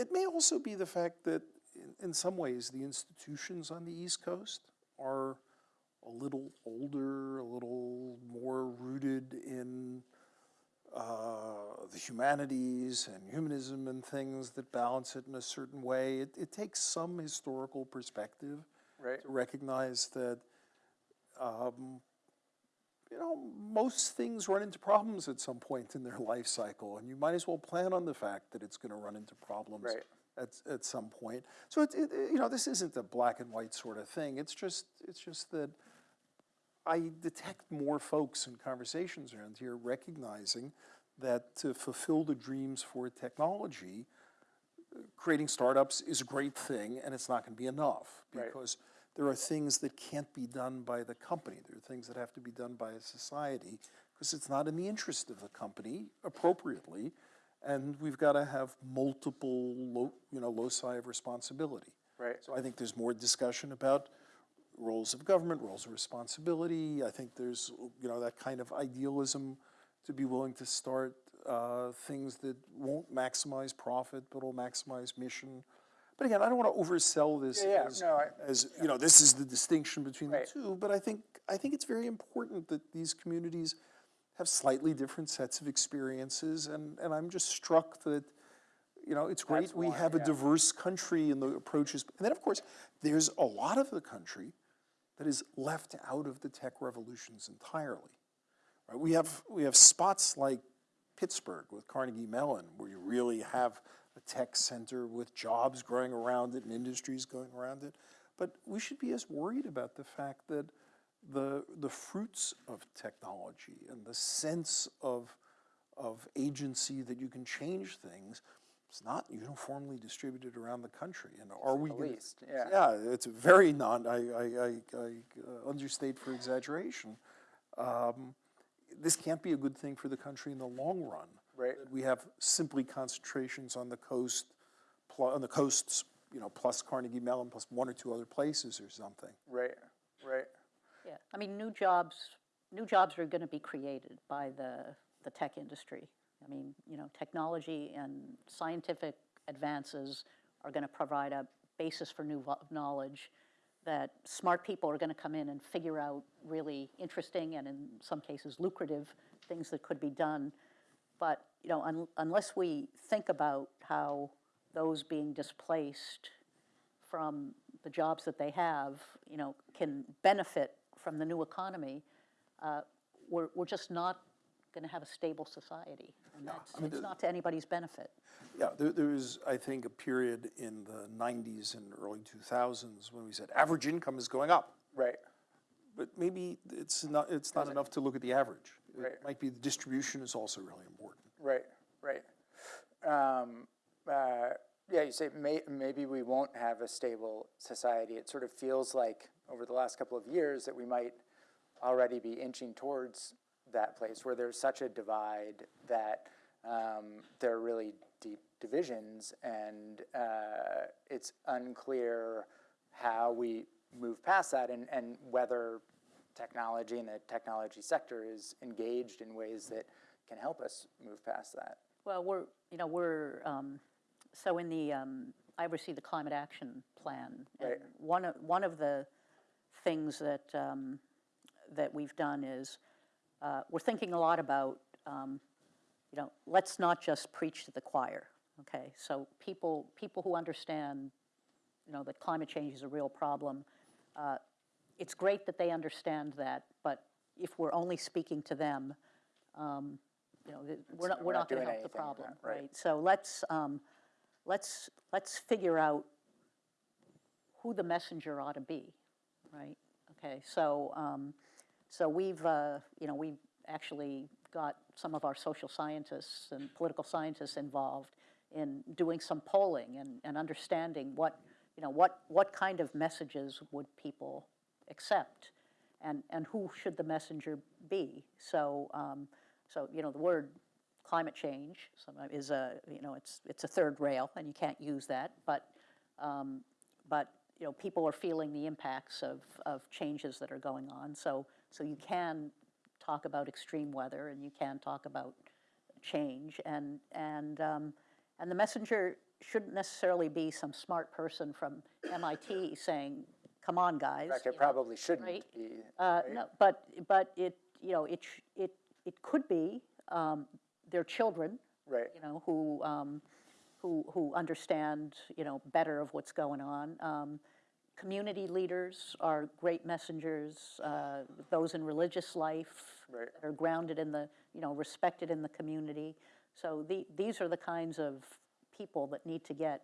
it may also be the fact that in, in some ways the institutions on the East Coast are a little older, a little more rooted in uh, the humanities and humanism and things that balance it in a certain way. It, it takes some historical perspective Right. to recognize that, um, you know, most things run into problems at some point in their life cycle, and you might as well plan on the fact that it's going to run into problems Right. at, at some point. So it, it, you know, this isn't a black and white sort of thing. It's just, it's just that I detect more folks in conversations around here recognizing that to fulfill the dreams for technology, creating startups is a great thing and it's not going to be enough Right. because there are things that can't be done by the company. There are things that have to be done by a society because it's not in the interest of the company appropriately. And we've got to have multiple, lo, you know, loci of responsibility. Right. So I think there's more discussion about roles of government, roles of responsibility. I think there's, you know, that kind of idealism to be willing to start uh, things that won't maximize profit, but will maximize mission. But again, I don't want to oversell this Yeah, yeah, as, no, I- as, you know, this is the distinction between Right. the two. But I think, I think it's very important that these communities have slightly different sets of experiences. And, and I'm just struck that, you know, it's great That's we why, have a diverse country and the approaches. And then, of course, there's a lot of the country that is left out of the tech revolutions entirely. Right? We have we have spots like Pittsburgh with Carnegie Mellon, where you really have a tech center with jobs growing around it and industries going around it. But we should be as worried about the fact that the the fruits of technology and the sense of of agency that you can change things is not uniformly distributed around the country. And are we the gonna- least, yeah. yeah, it's very non, I, I, I, I uh, understate for exaggeration. Um, This can't be a good thing for the country in the long run. Right. We have simply concentrations on the coast, pl- on the coasts, you know, plus Carnegie Mellon, plus one or two other places or something. Right. Right. Yeah, I mean, new jobs, new jobs are going to be created by the, the tech industry. I mean, you know, technology and scientific advances are going to provide a basis for new knowledge that smart people are going to come in and figure out really interesting and in some cases lucrative things that could be done. But, you know, un- unless we think about how those being displaced from the jobs that they have, you know, can benefit from the new economy, uh, we're, we're just not going to have a stable society. And that's, it's not to anybody's benefit. Yeah, there, there was, I think, a period in the nineties and early two thousands when we said average income is going up. Right. But maybe it's not, it's not enough to look at the average. Right. It might be the distribution is also really important. Right, right. Um, uh, yeah, you say may, maybe we won't have a stable society. It sort of feels like over the last couple of years that we might already be inching towards that place where there's such a divide that um, there are really deep divisions and uh, it's unclear how we move past that and, and whether technology and the technology sector is engaged in ways that can help us move past that. Well, we're, you know, we're, um, so in the, um, I oversee the climate action plan. and Right. One of, one of the things that, um, that we've done is, uh, we're thinking a lot about, um, you know, let's not just preach to the choir, okay? So people, people who understand, you know, that climate change is a real problem, uh, it's great that they understand that, but if we're only speaking to them, um, you know, we're not, we're we're not not gonna help the problem, that, right. right? So let's, um, let's, let's figure out who the messenger ought to be, right? Okay, so, um, so we've, uh, you know, we've actually got some of our social scientists and political scientists involved in doing some polling and, and understanding what, you know, what, what kind of messages would people accept? And, and who should the messenger be? So, um, so, you know, the word climate change is a, you know, it's, it's a third rail, and you can't use that, but, um, but, you know, people are feeling the impacts of, of changes that are going on. So, so you can talk about extreme weather, and you can talk about change, and, and, um, and the messenger shouldn't necessarily be some smart person from MIT saying, come on, guys. In fact, it you know. probably shouldn't right? be. Uh, No, but, but it, you know, it, it, it could be um, their children, Right, you know, who, um, who, who understand, you know, better of what's going on. Um, Community leaders are great messengers, uh, those in religious life. Right. Are grounded in the, you know, respected in the community. So the, these are the kinds of people that need to get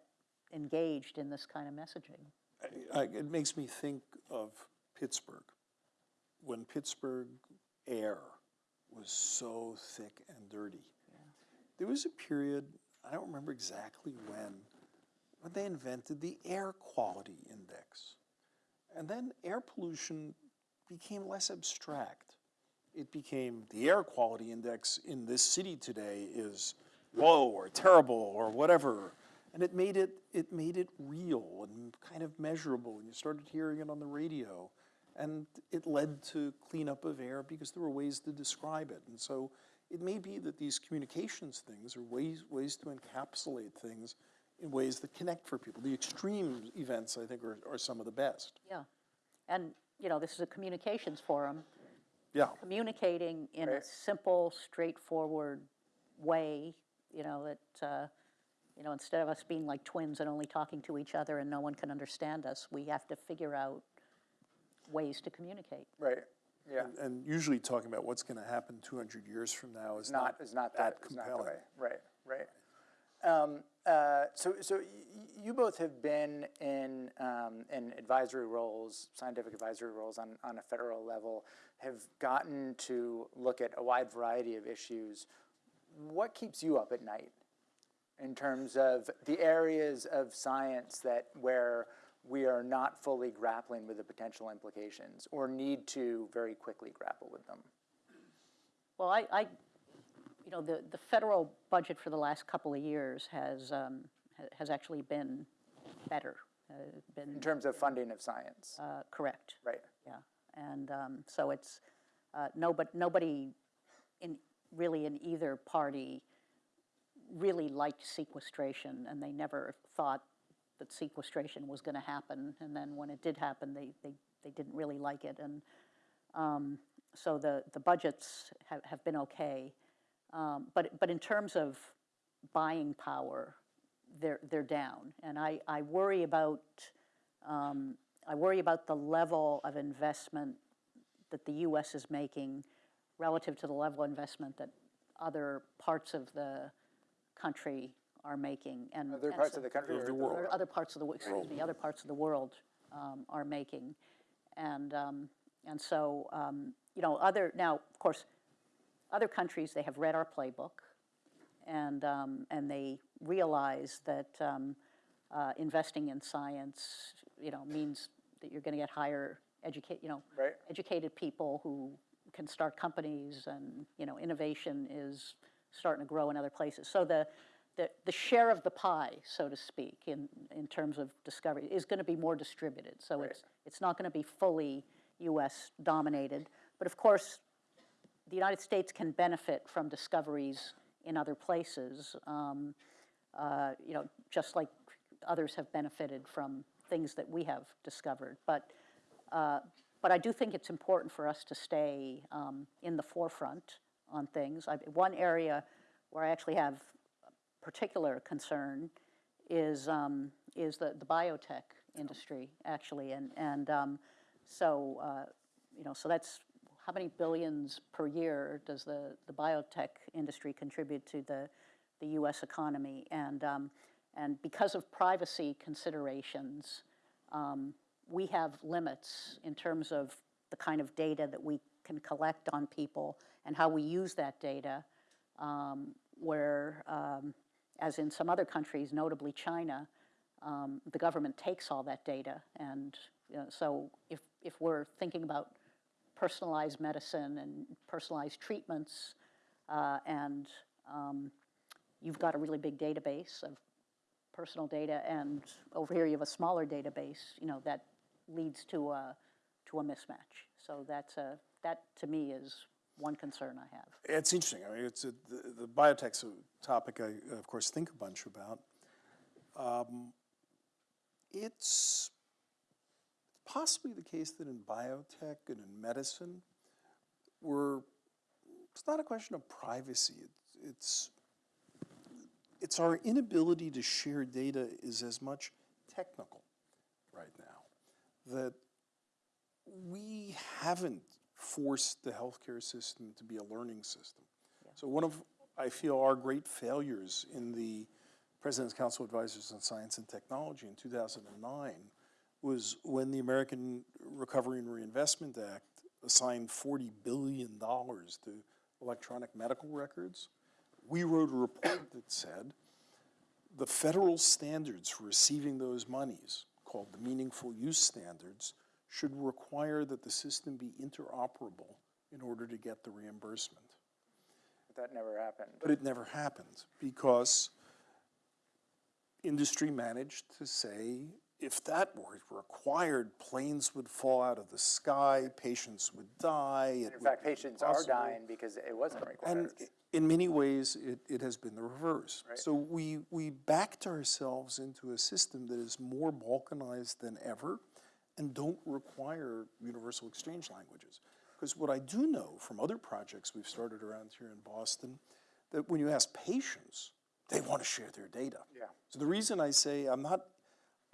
engaged in this kind of messaging. I- It makes me think of Pittsburgh. When Pittsburgh air was so thick and dirty. There was a period, I don't remember exactly when, when they invented the air quality index. And then air pollution became less abstract. It became the air quality index in this city today is low or terrible or whatever. And it made it, it made it real and kind of measurable. And you started hearing it on the radio. And it led to cleanup of air because there were ways to describe it. And so it may be that these communications things are ways, ways to encapsulate things in ways that connect for people. The extreme events, I think, are, are some of the best. Yeah. And, you know, this is a communications forum. Yeah. communicating in a simple, straightforward way, you know, that, uh, you know, instead of us being like twins and only talking to each other and no one can understand us, we have to figure out ways to communicate. right, yeah. And, and usually talking about what's going to happen 200 years from now is not, not, is not that, that is not the compelling. way. Right, right. Um, uh, so, so you both have been in, um, in advisory roles, scientific advisory roles on, on a federal level, have gotten to look at a wide variety of issues. What keeps you up at night in terms of the areas of science that where we are not fully grappling with the potential implications or need to very quickly grapple with them? Well, I, I, know, the, the federal budget for the last couple of years has, um, ha- has actually been better, uh, been In terms of funding of science, uh, correct. right? Yeah, and um, so it's, uh, nobody, nobody in, really in either party really liked sequestration, and they never thought that sequestration was going to happen. And then when it did happen, they, they, they didn't really like it. And um, so the, the budgets have, have been okay. Um, But, but in terms of buying power, they're, they're down. And I, I worry about, um, I worry about the level of investment that the US is making relative to the level of investment that other parts of the country are making. and Other and parts so- of the country or the world. or other parts of the, wo- excuse me, other parts of the world um, are making. And, um, and so, um, you know, other, now, of course, other countries, they have read our playbook, and, um, and they realize that um, uh, investing in science, you know, means that you're going to get higher educate, you know, Right. educated people who can start companies, and, you know, innovation is starting to grow in other places. So the, the, the share of the pie, so to speak, in, in terms of discovery, is going to be more distributed. So it's, it's not going to be fully US dominated. But of course, the United States can benefit from discoveries in other places, um, uh, you know, just like others have benefited from things that we have discovered. But, uh, but I do think it's important for us to stay um, in the forefront on things. I, one area where I actually have particular concern is, um, is the, the biotech industry, actually. And, and um, so, uh, you know, so that's, how many billions per year does the, the biotech industry contribute to the, the US economy? And, um, and because of privacy considerations, um, we have limits in terms of the kind of data that we can collect on people and how we use that data, um, where, um, as in some other countries, notably China, um, the government takes all that data. And you know, so if, if we're thinking about personalized medicine and personalized treatments, uh, and um, you've got a really big database of personal data, and over here you have a smaller database, you know, that leads to a, to a mismatch. So that's a, that to me is one concern I have. It's interesting. I mean, it's a, the, the topic I, of course, think a bunch about. Um, it's possibly the case that in biotech and in medicine, we're, it's not a question of privacy. It's, it's, it's our inability to share data is as much technical right now that we haven't forced the healthcare system to be a learning system. So one of, I feel, our great failures in the President's Council of Advisors on Science and Technology in 2009 was when the American Recovery and Reinvestment Act assigned $40 billion to electronic medical records. We wrote a report that said the federal standards for receiving those monies, called the Meaningful Use Standards, should require that the system be interoperable in order to get the reimbursement. But that never happened. But it never happened because industry managed to say if that were required, planes would fall out of the sky, patients would die. it In fact, patients are dying because it wasn't required. And in many ways, it, it has been the reverse. So we, we backed ourselves into a system that is more balkanized than ever and don't require universal exchange languages. Because what I do know from other projects we've started around here in Boston, that when you ask patients, they want to share their data. Yeah. So the reason I say I'm not,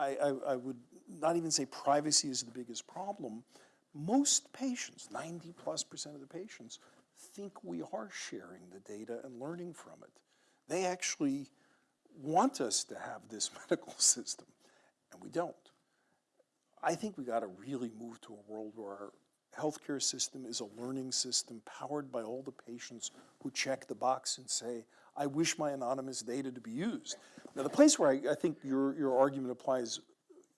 I, I, I would not even say privacy is the biggest problem. Most patients, 90 plus percent of the patients, think we are sharing the data and learning from it. They actually want us to have this [LAUGHS] medical system, and we don't. I think we got to really move to a world where our healthcare system is a learning system powered by all the patients who check the box and say, I wish my anonymous data to be used. Now, the place where I, I think your, your argument applies,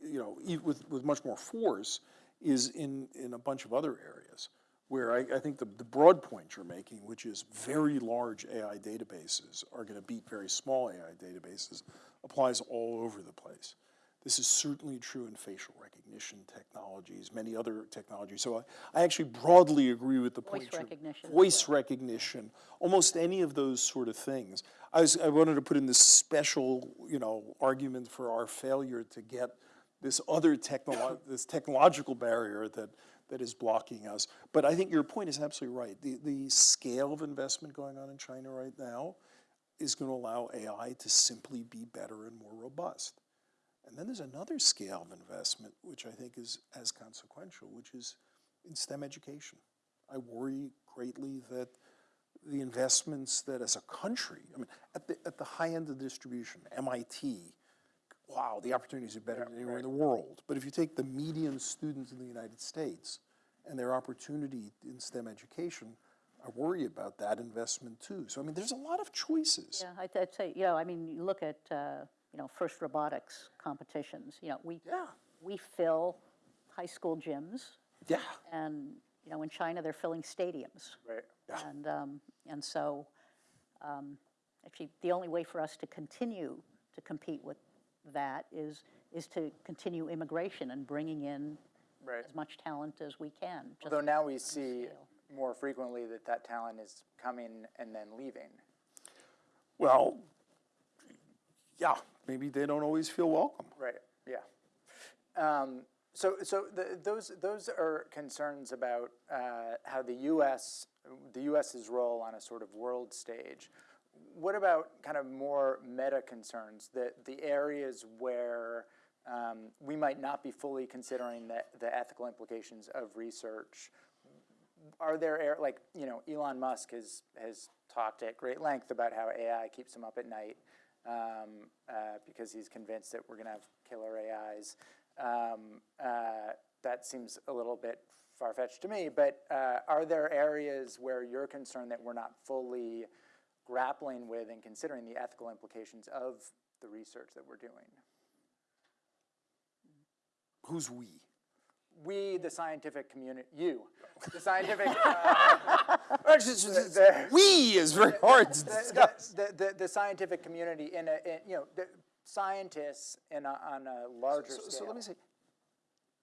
you know, with, with much more force is in, in a bunch of other areas where I, I think the, the broad point you're making, which is very large AI databases are going to beat very small AI databases, applies all over the place. This is certainly true in facial recognition technologies, many other technologies. So I, I actually broadly agree with the point. Voice you're- recognition Voice recognition, almost any of those sort of things. I was, I wanted to put in this special, you know, argument for our failure to get this other technolo, [LAUGHS] this technological barrier that, that is blocking us. But I think your point is absolutely right. The, the scale of investment going on in China right now is going to allow AI to simply be better and more robust. And then there's another scale of investment, which I think is as consequential, which is in STEM education. I worry greatly that the investments that as a country, I mean, at the, at the high end of the distribution, MIT, wow, the opportunities are better than anywhere in the world. But if you take the median students in the United States and their opportunity in STEM education, I worry about that investment too. So, I mean, there's a lot of choices. Yeah, I'd, I'd say, you know, I mean, you look at, uh, you know, first robotics competitions, you know, we, Yeah. we fill high school gyms, Yeah. and, you know, in China, they're filling stadiums. Right. And, um, and so, um, actually, the only way for us to continue to compete with that is, is to continue immigration and bringing in Right. as much talent as we can. just Although now we see scale. more frequently that that talent is coming and then leaving. Well, yeah, maybe they don't always feel welcome. Right, yeah. Um, So, so the- those, those are concerns about uh, how the US, the US's role on a sort of world stage. What about kind of more meta concerns, that the areas where um, we might not be fully considering the, the ethical implications of research? Are there, like, you know, Elon Musk has, has talked at great length about how AI keeps him up at night um, uh, because he's convinced that we're going to have killer AIs. Um, uh, that seems a little bit far fetched to me, but uh, are there areas where you're concerned that we're not fully grappling with and considering the ethical implications of the research that we're doing? Who's we? We, the scientific community, you, the [LAUGHS] scientific, uh, it's- it's- we is very hard to the, discuss. the, the, the scientific community in a, in, you know, the scientists in a, on a larger So, scale. so let me say,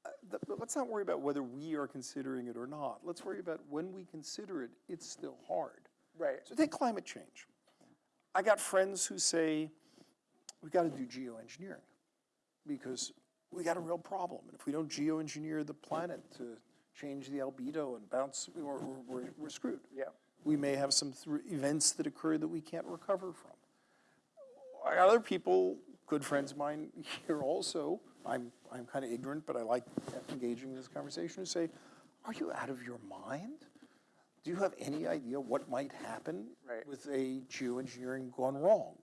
uh, the- let's not worry about whether we are considering it or not. Let's worry about when we consider it, it's still hard. Right. So take climate change. I got friends who say, we've got to do geoengineering because we got a real problem. And if we don't geoengineer the planet to change the albedo and bounce, we're, we're, we're- screwed. Yeah. We may have some thr- events that occur that we can't recover from. Other people, good friends of mine here also, I'm, I'm kind of ignorant, but I like engaging in this conversation, who say, are you out of your mind? Do you have any idea what might happen Right. with a geoengineering gone wrong?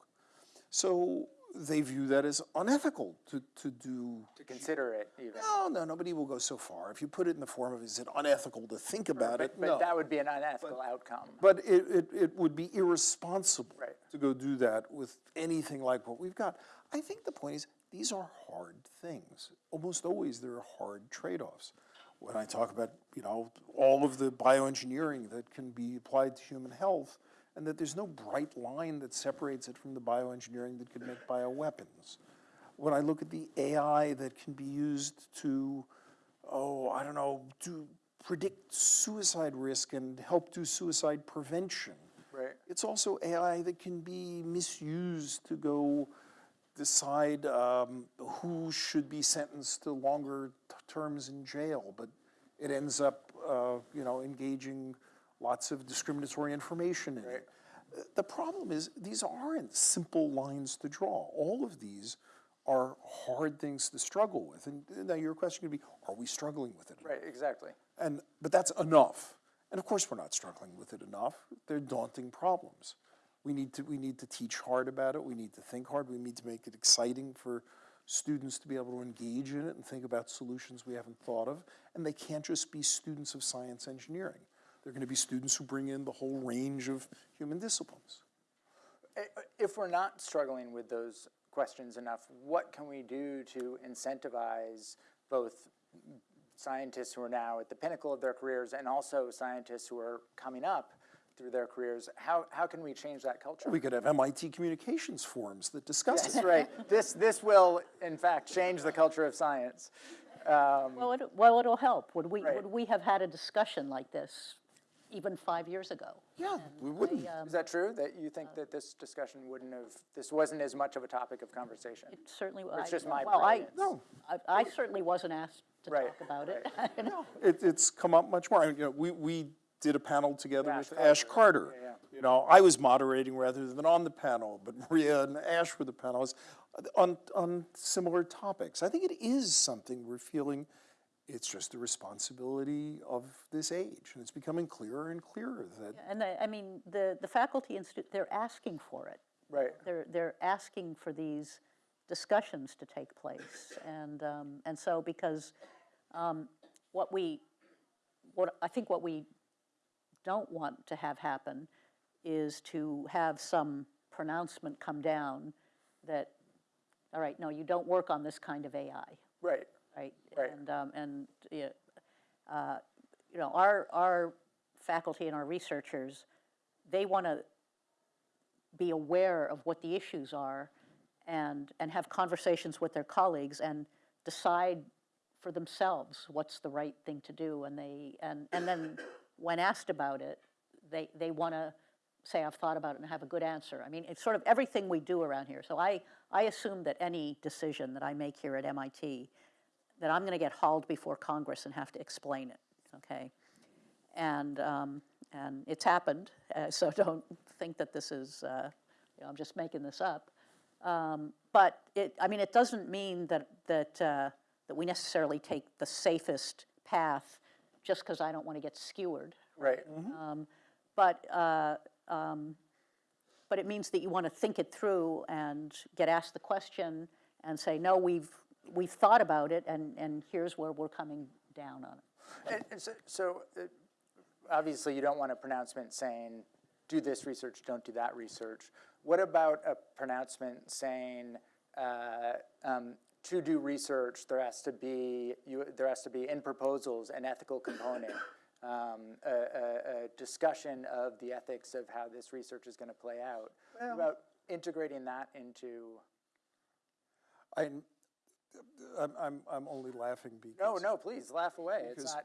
So they view that as unethical to, to do. To consider it even. No, no, nobody will go so far. If you put it in the form of, is it unethical to think about it? But, but No. that would be an unethical outcome. But it, it, it would be irresponsible Right. to go do that with anything like what we've got. I think the point is, these are hard things. Almost always there are hard trade-offs. When I talk about, you know, all of the bioengineering that can be applied to human health, and that there's no bright line that separates it from the bioengineering that could make bioweapons. When I look at the AI that can be used to, oh, I don't know, do predict suicide risk and help do suicide prevention. Right. It's also AI that can be misused to go decide um, who should be sentenced to longer t- terms in jail, but it ends up, uh, you know, engaging lots of discriminatory information in it. Uh, The problem is, these aren't simple lines to draw. All of these are hard things to struggle with. And now your question could be, are we struggling with it? Right, exactly. And, but that's enough. And of course, we're not struggling with it enough. They're daunting problems. We need to, we need to teach hard about it. We need to think hard. We need to make it exciting for students to be able to engage in it and think about solutions we haven't thought of. And they can't just be students of science engineering. They're going to be students who bring in the whole range of human disciplines. If we're not struggling with those questions enough, what can we do to incentivize both scientists who are now at the pinnacle of their careers and also scientists who are coming up through their careers? How, how can we change that culture? We could have MIT communications forums that discuss That's it. right. This, this will, in fact, change the culture of science. Um, well, it, well, it'll help. Would we, Right. would we have had a discussion like this even five years ago? Yeah, we wouldn't. Um, is that true, that you think uh, that this discussion wouldn't have, this wasn't as much of a topic of conversation? It certainly. Was. It's I- just my Well, I, brilliance. No. I, I certainly wasn't asked to Right, talk about it. [LAUGHS] It, it's come up much more. I mean, you know, we, we did a panel together Ash with Ash Carter. Carter. Yeah, You know, I was moderating rather than on the panel, but Maria and Ash were the panelists on, on similar topics. I think it is something we're feeling, it's just the responsibility of this age. And it's becoming clearer and clearer that, And I, I mean, the, the faculty and stu, they're asking for it. Right. They're, they're asking for these discussions to take place. And, um, and so because um, what we, what, I think what we don't want to have happen is to have some pronouncement come down that, all right, no, you don't work on this kind of AI, Right. Right? Right. And, um, and, uh, you know, our, our faculty and our researchers, they want to be aware of what the issues are and, and have conversations with their colleagues and decide for themselves what's the right thing to do. And they, and, and then when asked about it, they, they want to say I've thought about it and have a good answer. I mean, it's sort of everything we do around here. So I, I assume that any decision that I make here at MIT, that I'm going to get hauled before Congress and have to explain it, okay? And, um, and it's happened, uh, [LAUGHS] so don't think that this is, uh, you know, I'm just making this up. Um, But it, I mean, it doesn't mean that, that, uh, that we necessarily take the safest path just because I don't want to get skewered. Right. Um, But, uh, um, but it means that you want to think it through and get asked the question and say, no, we've, we've thought about it and, and here's where we're coming down on it. And- and so- So, uh, obviously, you don't want a pronouncement saying, do this research, don't do that research. What about a pronouncement saying, uh, um, to do research, there has to be, you, there has to be in proposals an ethical component, um, a, a, a discussion of the ethics of how this research is going to play out. What About integrating that into, I'm, I'm, I'm, I'm only laughing because. no, no, please, laugh away. It's not,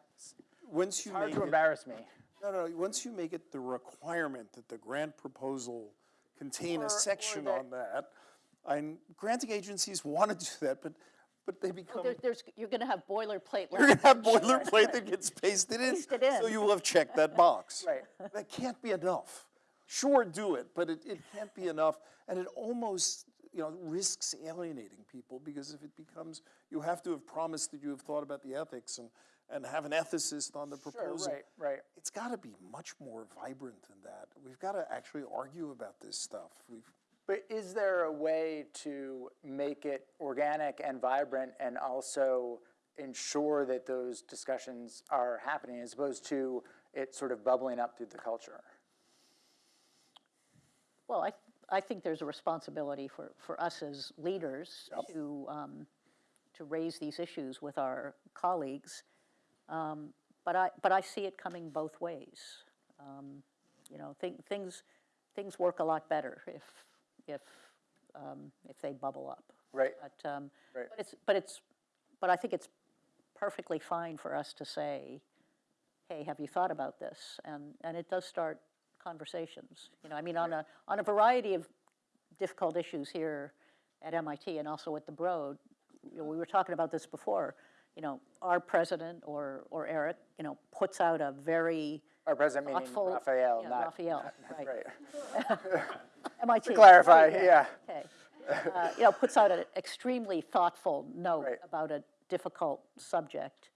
Once you hard make to it, embarrass me. no, no, once you make it the requirement that the grant proposal contain Or- or a section that- on that, and granting agencies want to do that, but, but they become, There, there's, you're going to have boilerplate you're gonna have language. boilerplate that gets pasted in. Pasted So in. you will have checked that box. [LAUGHS] Right. That can't be enough. Sure, do it, but it, it can't be enough, and it almost, you know, risks alienating people, because if it becomes, you have to have promised that you have thought about the ethics and, and have an ethicist on the proposal. Sure, proposal. right, right. It's gotta be much more vibrant than that. We've gotta actually argue about this stuff. We've, But is there a way to make it organic and vibrant and also ensure that those discussions are happening as opposed to it sort of bubbling up through the culture? Well, I, I think there's a responsibility for, for us as leaders to, um, to raise these issues with our colleagues. Um, But I, but I see it coming both ways. Um, You know, thi- things, things work a lot better if, if, um, if they bubble up. Right. But, um, Right. but it's, but it's, but I think it's perfectly fine for us to say, hey, have you thought about this? And, and it does start conversations. You know, I mean, on a, on a variety of difficult issues here at MIT and also at the Broad, you know, we were talking about this before, you know, our president or, or Eric, you know, puts out a very Our president meaning thoughtful. Rafael, yeah, not. Rafael. [LAUGHS] Right. [LAUGHS] MIT. [LAUGHS] To clarify, right, yeah. Okay. Uh, You know, puts out an extremely thoughtful note Right. about a difficult subject,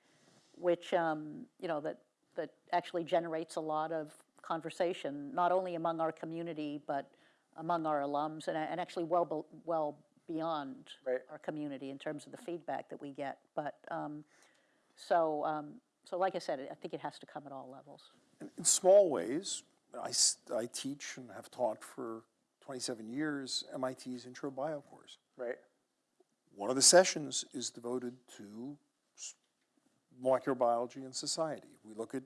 which, um, you know, that, that actually generates a lot of conversation, not only among our community, but among our alums, and, and actually well, be- well beyond Right. our community in terms of the feedback that we get. But, um, so, um, so like I said, I think it has to come at all levels. in- in small ways, I, I teach and have taught for 27 years MIT's intro bio course. Right. One of the sessions is devoted to molecular biology and society. We look at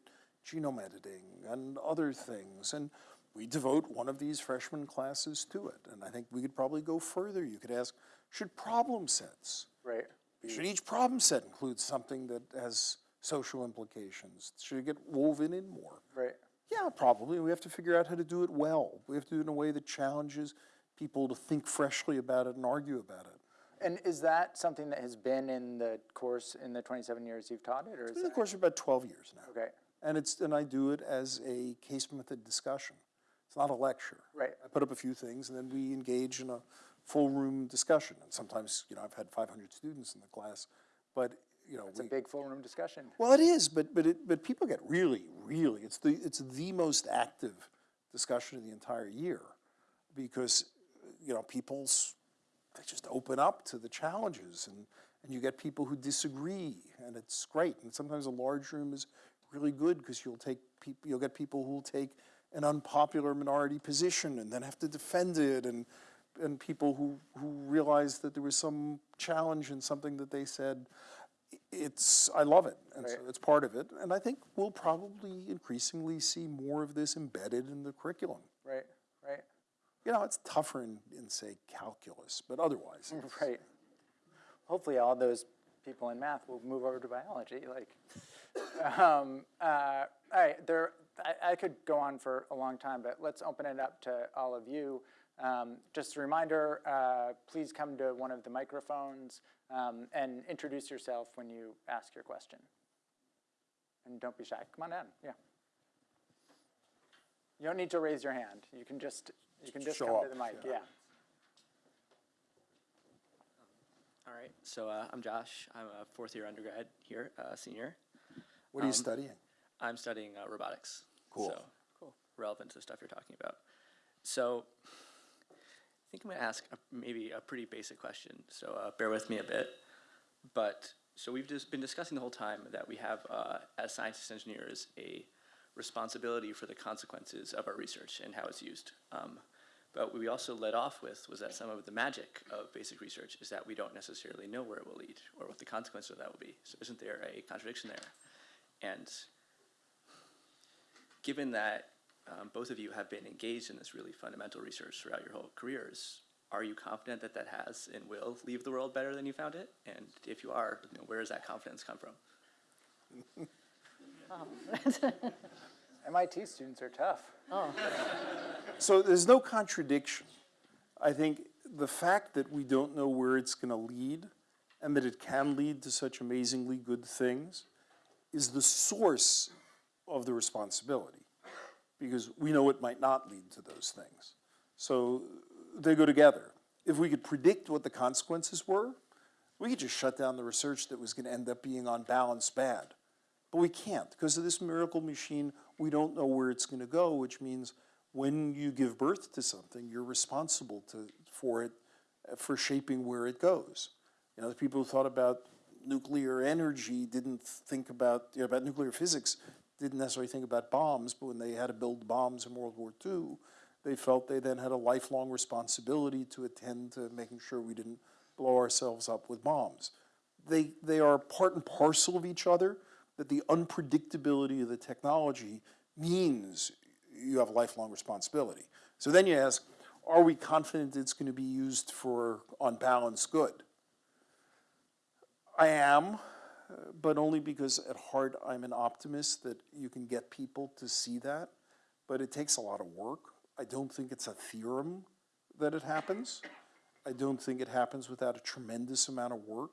genome editing and other things, and we devote one of these freshman classes to it. And I think we could probably go further. You could ask, should problem sets, Right. should each problem set include something that has social implications? Should it get woven in more? Right. Yeah, probably. We have to figure out how to do it well. We have to do it in a way that challenges people to think freshly about it and argue about it. And is that something that has been in the course in the 27 years you've taught it, or is Been in the course for about 12 years now. Okay. And it's, and I do it as a case method discussion. It's not a lecture. Right. I put up a few things and then we engage in a full room discussion. And sometimes, you know, I've had 500 students in the class, but, you know, It's a big full room discussion. well, it is, but, but it, but people get really, really, it's the, it's the most active discussion of the entire year. Because, you know, people's, they just open up to the challenges and, and you get people who disagree and it's great. And sometimes a large room is really good because you'll take people, you'll get people who will take an unpopular minority position and then have to defend it and, and people who, who realize that there was some challenge in something that they said. It's, I love it, and so it's part of it. And I think we'll probably increasingly see more of this embedded in the curriculum. Right. Right. You know, it's tougher in, in say, calculus, but otherwise. [LAUGHS] Right. Hopefully, all those people in math will move over to biology. Like, um, uh, all right, there. I, I could go on for a long time, but let's open it up to all of you. Um, just a reminder, uh, please come to one of the microphones um, and introduce yourself when you ask your question. And don't be shy. Come on down. Yeah. You don't need to raise your hand. You can just you can just Show come to the mic. yeah. yeah. All right, so uh, I'm Josh. I'm a fourth year undergrad here, uh, senior. What are you studying? I'm studying uh, robotics. Cool. So, cool. Relevant to the stuff you're talking about. So, I think I'm going to ask a, maybe a pretty basic question. So, uh, bear with me a bit. But so we've just been discussing the whole time that we have, uh, as scientists engineers, a responsibility for the consequences of our research and how it's used. Um, but what we also led off with was that some of the magic of basic research is that we don't necessarily know where it will lead or what the consequences of that will be. So isn't there a contradiction there? And given that um, both of you have been engaged in this really fundamental research throughout your whole careers, are you confident that that has and will leave the world better than you found it? And if you are, you know, where does that confidence come from? [LAUGHS] [LAUGHS] [LAUGHS] MIT students are tough. Oh. So there's no contradiction. I think the fact that we don't know where it's going to lead and that it can lead to such amazingly good things is the source of the responsibility because we know it might not lead to those things. So they go together. If we could predict what the consequences were, we could just shut down the research that was going to end up being on balance bad. But we can't because of this miracle machine. We don't know where it's going to go, which means when you give birth to something, you're responsible to, for it, uh, for shaping where it goes. You know, the people who thought about nuclear energy didn't think about, you know, about nuclear physics, didn't necessarily think about bombs, but when they had to build bombs in World War II, they felt they then had a lifelong responsibility to attend to making sure we didn't blow ourselves up with bombs. They, they are part and parcel of each other, that the unpredictability of the technology means you have lifelong responsibility. So then you ask, are we confident it's going to be used for, on balance, good? I am, but only because at heart I'm an optimist that you can get people to see that. But it takes a lot of work. I don't think it's a theorem that it happens. I don't think it happens without a tremendous amount of work.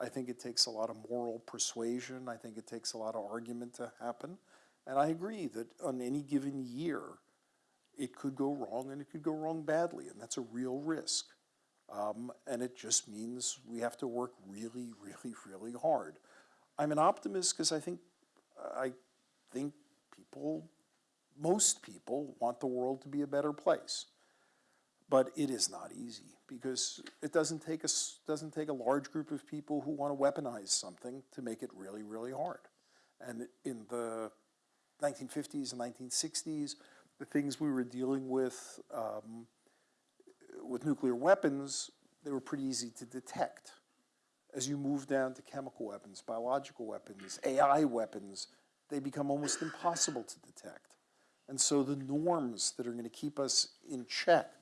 I think it takes a lot of moral persuasion. I think it takes a lot of argument to happen. And I agree that on any given year, it could go wrong and it could go wrong badly, and that's a real risk. Um, and it just means we have to work really, really, really hard. I'm an optimist because I think I think people, most people, want the world to be a better place. But it is not easy because it doesn't take a, doesn't take a large group of people who want to weaponize something to make it really, really hard. And in the 1950s and 1960s, the things we were dealing with um, with nuclear weapons, they were pretty easy to detect. As you move down to chemical weapons, biological weapons, AI weapons, they become almost impossible to detect. And so the norms that are going to keep us in check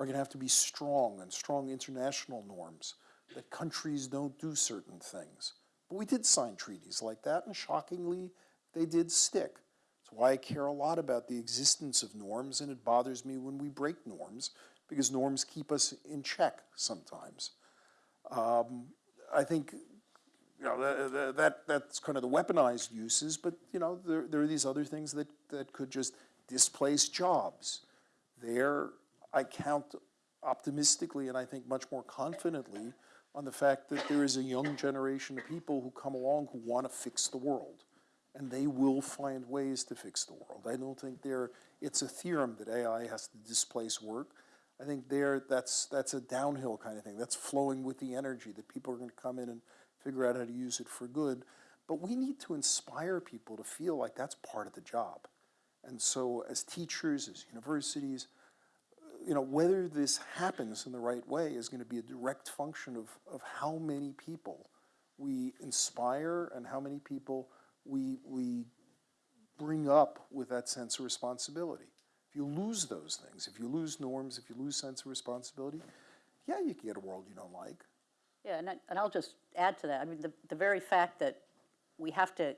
are going to have to be strong and strong international norms that countries don't do certain things. But we did sign treaties like that, and shockingly, they did stick. That's why I care a lot about the existence of norms, and it bothers me when we break norms, because norms keep us in check sometimes. Um, I think you know, the- that, that's kind of the weaponized uses, but, you know, there, there are these other things that, that could just displace jobs. There, I count optimistically and I think much more confidently on the fact that there is a young generation of people who come along who want to fix the world. And they will find ways to fix the world. I don't think there, it's a theorem that AI has to displace work. I think there, that's, that's a downhill kind of thing. That's flowing with the energy that people are going to come in and figure out how to use it for good. But we need to inspire people to feel like that's part of the job. And so as teachers, as universities, you know, whether this happens in the right way is going to be a direct function of, of how many people we inspire and how many people we, we bring up with that sense of responsibility. If you lose those things, if you lose norms, if you lose sense of responsibility, yeah, you can get a world you don't like. Yeah, and, I, and I'll just add to that. I mean, the, the very fact that we have to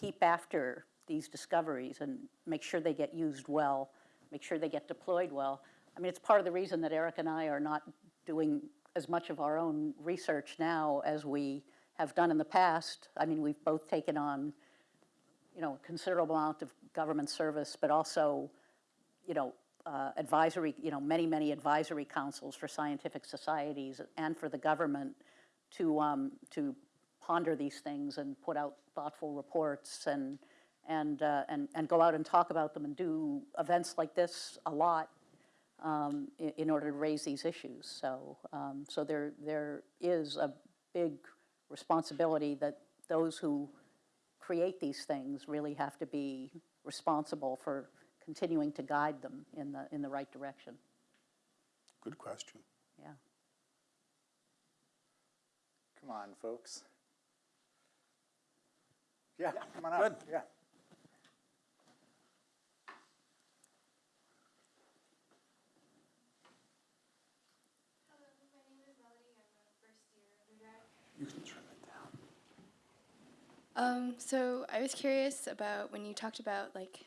keep after these discoveries and make sure they get used well, make sure they get deployed well. I mean, it's part of the reason that Eric and I are not doing as much of our own research now as we have done in the past. I mean, we've both taken on, you know, a considerable amount of government service, but also, you know, uh, advisory, you know, many, many advisory councils for scientific societies and for the government to, um, to ponder these things and put out thoughtful reports and, and, uh, and, and go out and talk about them and do events like this a lot um, in, in order to raise these issues. So, um, so there, there is a big responsibility that those who create these things really have to be responsible for continuing to guide them in the, in the right direction. Good question. Yeah. Come on, folks. Yeah, come on Good. up, yeah. Hello, my name is Melody. I'm a first year undergrad. You can turn it down. Um, so I was curious about when you talked about like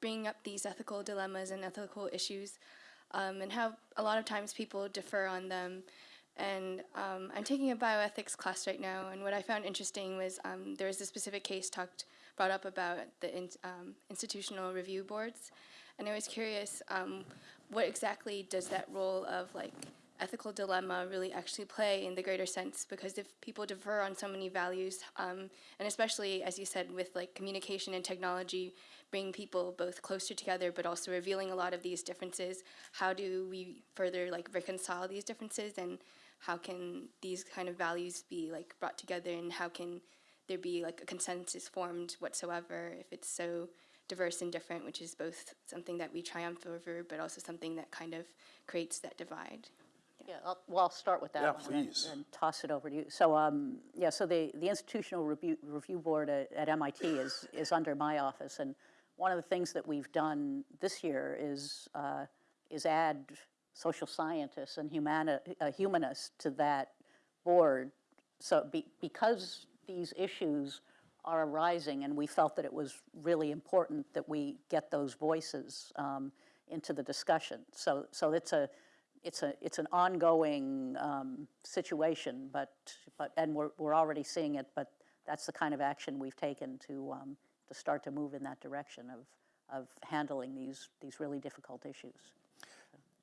bringing up these ethical dilemmas and ethical issues, um, and how a lot of times people defer on them. And um, I'm taking a bioethics class right now, and what I found interesting was um, there was a specific case talked brought up about the in, um, institutional review boards, and I was curious um, what exactly does that role of like ethical dilemma really actually play in the greater sense because if people defer on so many values um, and especially as you said with like communication and technology bring people both closer together but also revealing a lot of these differences how do we further like reconcile these differences? And how can these kind of values be like brought together? And how can there be like a consensus formed whatsoever if it's so diverse and different which is both something that we triumph over but also something that kind of creates that divide Yeah, I'll, well, I'll start with that Yeah, one and please. and toss it over to you. So, um, yeah, so the, the Institutional Review, Review Board at, at MIT is, is under my office. And one of the things that we've done this year is, uh, is add social scientists and humani- uh, humanists to that board. So be, because these issues are arising, and we felt that it was really important that we get those voices um, into the discussion. So, so it's a, it's a, it's an ongoing um, situation, but, but, and we're, we're already seeing it, but that's the kind of action we've taken to, um, to start to move in that direction of, of handling these, these really difficult issues.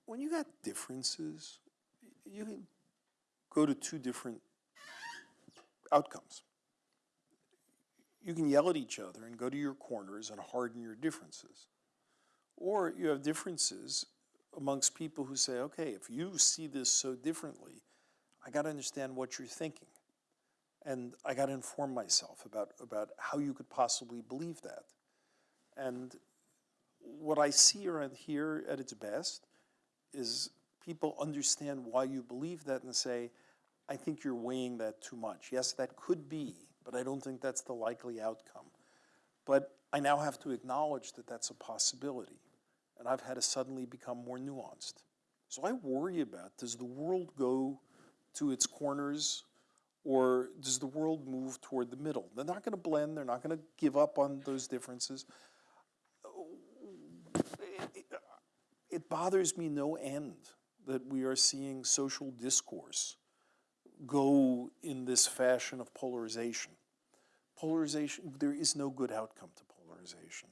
When you got differences, you can go to two different outcomes. You can yell at each other and go to your corners and harden your differences. Or you have differences amongst people who say, okay, if you see this so differently, I got to understand what you're thinking. And I got to inform myself about, about how you could possibly believe that. And what I see around here at its best is people understand why you believe that and say, I think you're weighing that too much. Yes, that could be, but I don't think that's the likely outcome. But I now have to acknowledge that that's a possibility. And I've had to suddenly become more nuanced. So I worry about does the world go to its corners or does the world move toward the middle? They're not going to blend, they're not going to give up on those differences. It bothers me no end that we are seeing social discourse go in this fashion of polarization. Polarization, there is no good outcome to polarization.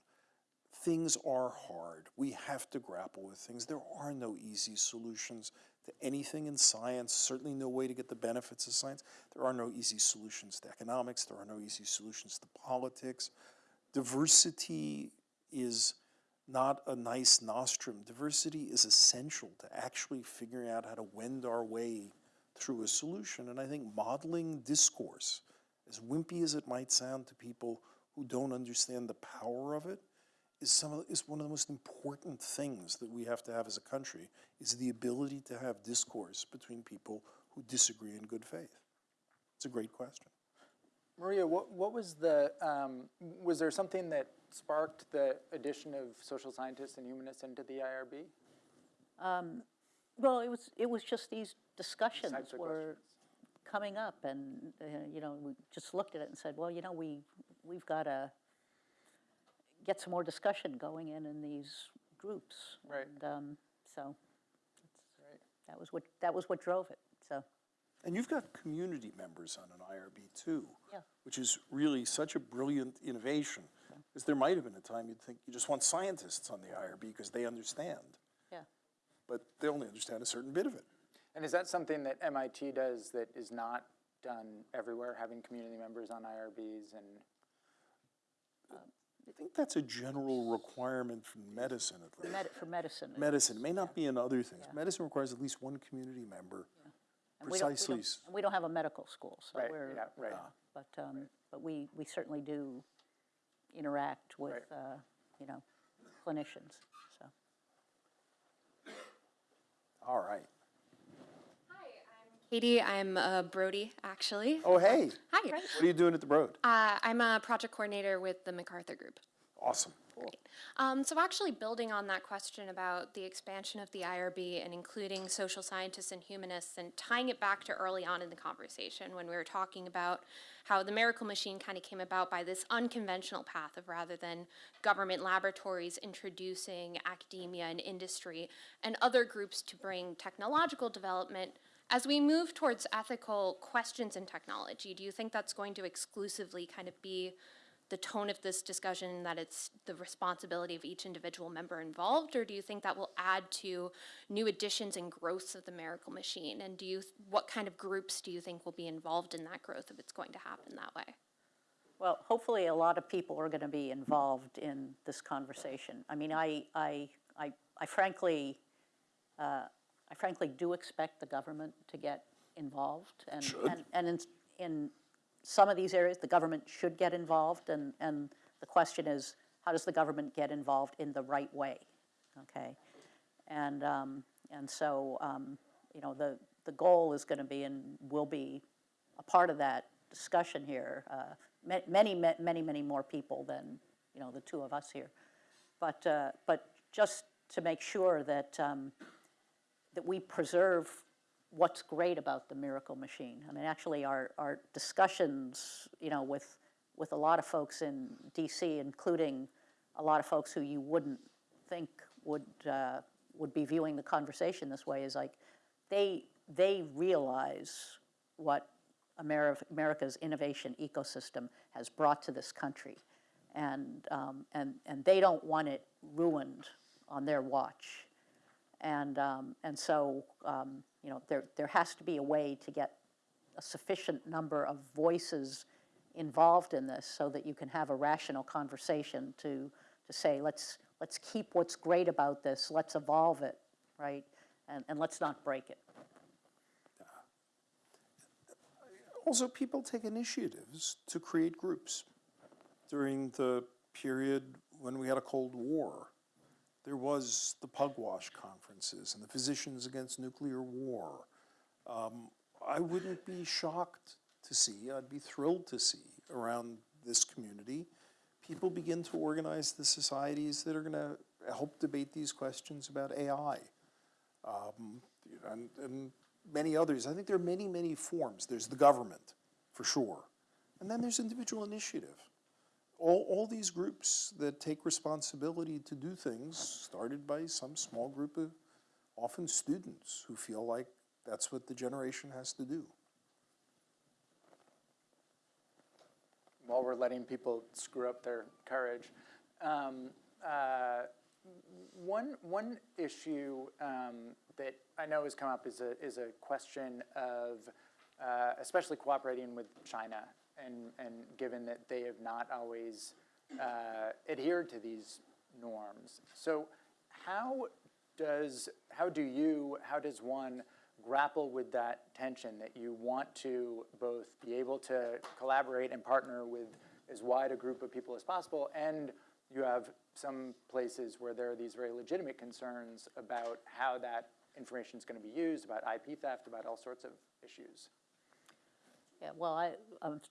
Things are hard. We have to grapple with things. There are no easy solutions to anything in science, certainly no way to get the benefits of science. There are no easy solutions to economics, there are no easy solutions to politics. Diversity is not a nice nostrum. Diversity is essential to actually figuring out how to wend our way through a solution. And I think modeling discourse, as wimpy as it might sound to people who don't understand the power of it, is some of, is one of the most important things that we have to have as a country is the ability to have discourse between people who disagree in good faith. It's a great question. Maria, what, what was the, um, was there something that sparked the addition of social scientists and humanists into the IRB? Well, it was, it was just these discussions types of were coming up, and, uh, you know, we just looked at it and said, well, you know, we, we've got to get some more discussion going in in these groups. Right. And um, so Right. that was what, that was what drove it, so. And you've got community members on an IRB too. Yeah. Which is really such a brilliant innovation. Because there might have been a time you'd think you just want scientists on the IRB because they understand. Yeah. But they only understand a certain bit of it. And is that something that MIT does that is not done everywhere, having community members on IRBs and? I think that's a general requirement from medicine at For least. med- for medicine. it- Medicine, it may not be in other things. Yeah. Medicine requires at least one community member. and we don't- we precisely don't- and We don't have a medical school, so Right, we're. yeah, right. But, um, but we, we certainly do interact with, Right. uh, you know, clinicians, so. All right. Katie, I'm uh, Brody, actually. Oh, hey, Hi. what are you doing at the Broad? Uh, I'm a project coordinator with the MacArthur Group. Awesome. Um, so, actually, building on that question about the expansion of the IRB and including social scientists and humanists and tying it back to early on in the conversation when we were talking about how the miracle machine kind of came about by this unconventional path of rather than government laboratories introducing academia and industry and other groups to bring technological development. As we move towards ethical questions in technology, do you think that's going to exclusively kind of be the tone of this discussion that it's the responsibility of each individual member involved or do you think that will add to new additions and growths of the miracle machine and do you what kind of groups do you think will be involved in that growth if it's going to happen that way Well, hopefully, a lot of people are going to be involved in this conversation. I mean, I, I, I, I frankly, uh, I frankly do expect the government to get involved. And, and, and in, in some of these areas, the government should get involved. And, and the question is, how does the government get involved in the right way? Okay? And, um, and so, um, you know, the, the goal is going to be and will be a part of that discussion here. Uh, ma- many, many, many more people than, you know, the two of us here. But, uh, but just to make sure that, um, that we preserve what's great about the Miracle Machine. I mean, actually, our, our discussions, you know, with, with a lot of folks in DC, including a lot of folks who you wouldn't think would, uh, would be viewing the conversation this way, is like, they, they realize what Ameri- America's innovation ecosystem has brought to this country. And, um, and, and they don't want it ruined on their watch. And, um, and so, um, you know, there, there has to be a way to get a sufficient number of voices involved in this so that you can have a rational conversation to, to say, let's, let's keep what's great about this, let's evolve it, right? And, and let's not break it. Also, people take initiatives to create groups. During the period when we had a Cold War, there was the Pugwash conferences and the Physicians Against Nuclear War. Um, I wouldn't be shocked to see, I'd be thrilled to see around this community, people begin to organize the societies that are going to help debate these questions about AI um, and, and many others. I think there are many, many forms. There's the government, for sure, and then there's individual initiative. All, all these groups that take responsibility to do things started by some small group of often students who feel like that's what the generation has to do. while we're letting people screw up their courage. Um, uh, one, one issue um, that I know has come up is a, is a question of uh, especially cooperating with China and, and given that they have not always uh, adhered to these norms. So how does, how do you, how does one grapple with that tension that you want to both be able to collaborate and partner with as wide a group of people as possible, and you have some places where there are these very legitimate concerns about how that information is going to be used, about IP theft, about all sorts of issues. Yeah, well, I, um,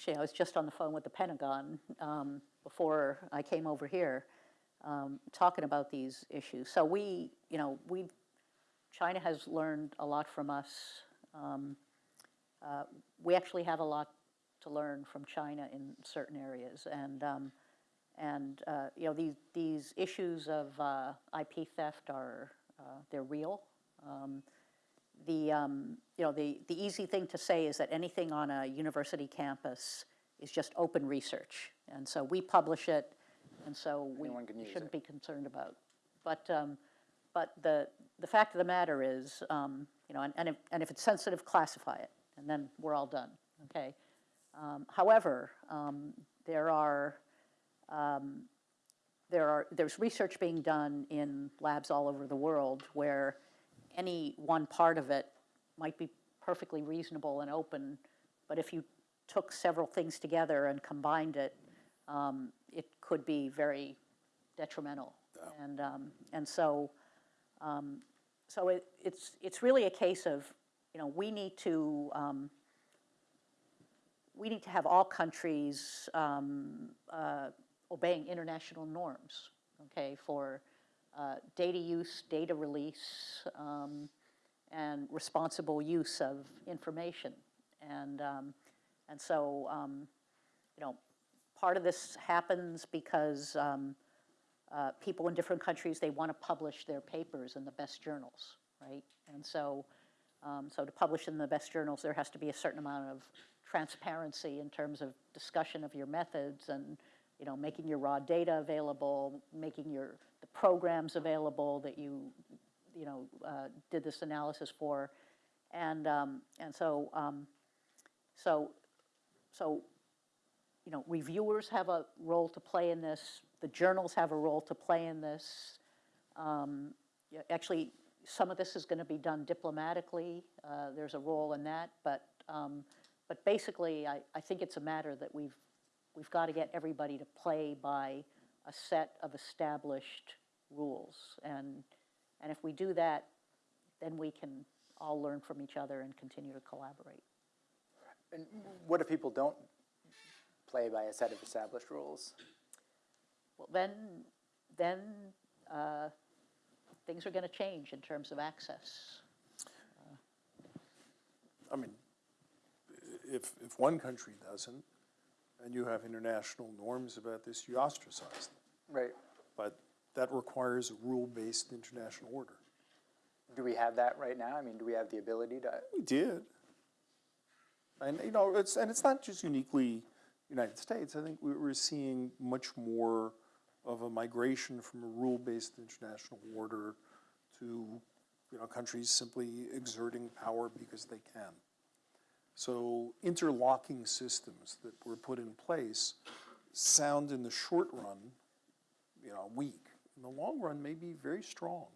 actually, I was just on the phone with the Pentagon um, before I came over here, um, talking about these issues. So we, you know, we, China has learned a lot from us. Um, uh, we actually have a lot to learn from China in certain areas. And, um, and uh, you know, these, these issues of uh, IP theft are, uh, they're real. The, um, you know, the, the easy thing to say is that anything on a university campus is just open research. And so we publish it, and so we shouldn't it. be concerned about. But, um, but the, the fact of the matter is, um, you know, and, and if, and if it's sensitive, classify it, and then we're all done, okay? Um, However, um, there are, um, there are, there's research being done in labs all over the world where any one part of it might be perfectly reasonable and open, but if you took several things together and combined it, um, it could be very detrimental. And, um, and so, um, so it, it's, it's really a case of, you know, we need to, um, we need to have all countries um, uh, obeying international norms, okay, for uh, data use, data release, um, and responsible use of information. And, um, and so, um, you know, part of this happens because um, uh, people in different countries, they want to publish their papers in the best journals, right? And so, um, so to publish in the best journals, there has to be a certain amount of transparency in terms of discussion of your methods and, you know, making your raw data available, making your, the programs available that you, you know, uh, did this analysis for. And, um, and so, um, so, so, you know, reviewers have a role to play in this, the journals have a role to play in this. Um, Actually, some of this is going to be done diplomatically, uh, there's a role in that, but, um, but basically, I, I think it's a matter that we've, we've got to get everybody to play by a set of established rules. And, and if we do that, then we can all learn from each other and continue to collaborate. And what if people don't play by a set of established rules? Well, then, then uh, things are going to change in terms of access. I mean, if, if one country doesn't, and you have international norms about this, you ostracize them. Right. But that requires a rule-based international order. Do we have that right now? I mean, do we have the ability to? We did. And, you know, it's, and it's not just uniquely United States. I think we- we're seeing much more of a migration from a rule-based international order to, you know, countries simply exerting power because they can. So interlocking systems that were put in place sound in the short run, you know, weak. In the long run, may be very strong.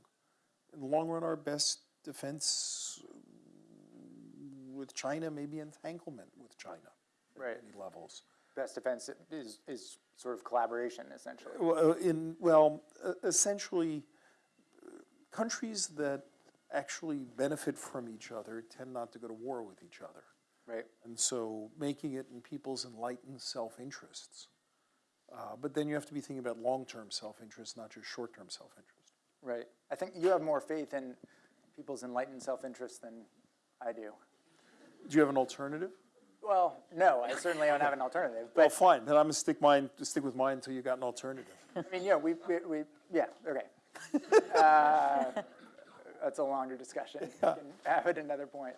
In the long run, our best defense with China may be entanglement with China right. at many levels. Best defense is, is sort of collaboration, essentially. Well, uh, in, well, uh, essentially, countries that actually benefit from each other tend not to go to war with each other. Right. And so making it in people's enlightened self-interests. Uh, but then you have to be thinking about long-term self-interest, not just short-term self-interest. Right. I think you have more faith in people's enlightened self-interest than I do. Do you have an alternative? Well, no, I certainly don't have an alternative. Well, fine, then I'm gonna stick mine, stick with mine until you got an alternative. I mean, yeah, we, we, we yeah, okay. [LAUGHS] Uh, That's a longer discussion. We can have it another point.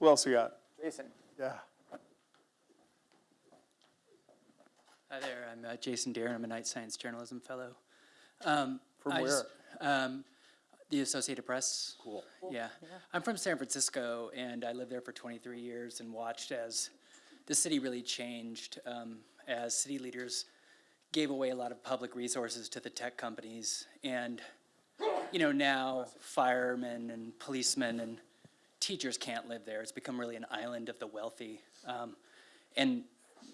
Who else you got? Jason, Yeah. Hi there, I'm uh, Jason Dearen, I'm a Knight Science Journalism Fellow. Um, From I just- um, the Associated Press. Cool. Yeah. I'm from San Francisco, and I lived there for 23 years and watched as the city really changed, um, as city leaders gave away a lot of public resources to the tech companies. And, you know, now firemen and policemen and teachers can't live there. It's become really an island of the wealthy. Um, and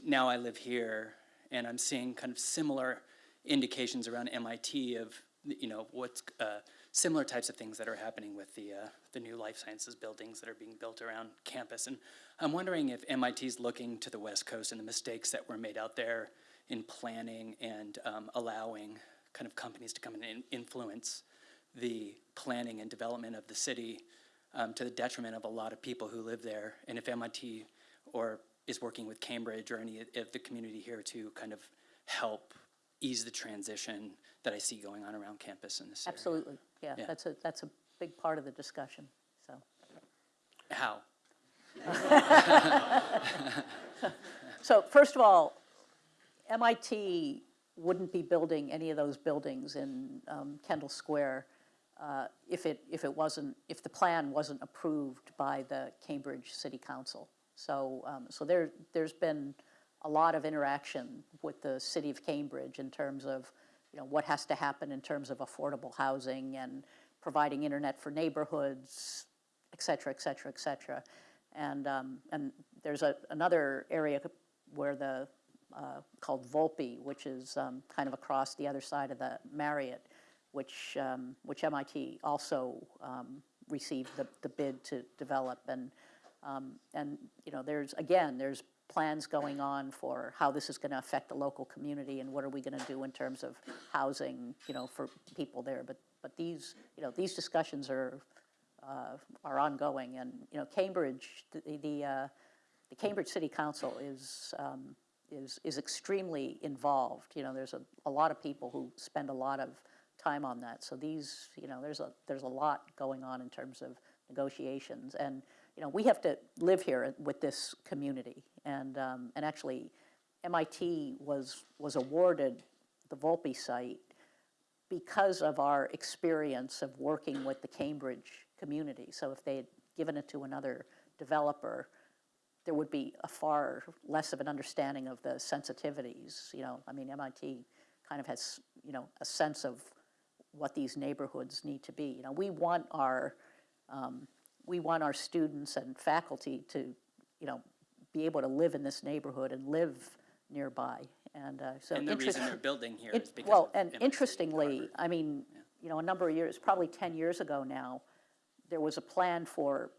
now I live here, and I'm seeing kind of similar indications around MIT of, you know, what's uh, similar types of things that are happening with the uh, the new life sciences buildings that are being built around campus. And I'm wondering if MIT is looking to the West Coast and the mistakes that were made out there in planning and um, allowing kind of companies to come in and influence the planning and development of the city um, to the detriment of a lot of people who live there. And if MIT or is working with Cambridge or any of the community here to kind of help ease the transition that I see going on around campus in this area. Absolutely, yeah, Yeah. that's a, that's a big part of the discussion, so. How? [LAUGHS] So first of all, MIT wouldn't be building any of those buildings in um, Kendall Square uh, if it, if it wasn't, if the plan wasn't approved by the Cambridge City Council. So, um, so there, there's been a lot of interaction with the city of Cambridge in terms of, you know, what has to happen in terms of affordable housing and providing internet for neighborhoods, et cetera, et cetera, et cetera. And, um, and there's a, another area where the, uh, called Volpe, which is um, kind of across the other side of the Marriott, which, um, which MIT also um, received the, the bid to develop. And, um, and, you know, there's, again, there's plans going on for how this is going to affect the local community and what are we going to do in terms of housing, you know, for people there. But, but these, you know, these discussions are, uh, are ongoing. And, you know, Cambridge, the, the, uh, the Cambridge City Council is, um, is, is extremely involved. You know, there's a, a lot of people who spend a lot of time on that. So these, you know, there's a, there's a lot going on in terms of negotiations. And, you know, we have to live here with this community. And, um, and actually, MIT was, was awarded the Volpe site because of our experience of working with the Cambridge community. So if they had given it to another developer, there would be a far less of an understanding of the sensitivities, you know, I mean, MIT kind of has, you know, a sense of what these neighborhoods need to be. You know, we want our, um, we want our students and faculty to, you know, be able to live in this neighborhood and live nearby. And uh, so And the reason they're building here it- because Well, and interestingly, I mean, you know, a number of years, probably 10 years ago now, there was a plan for,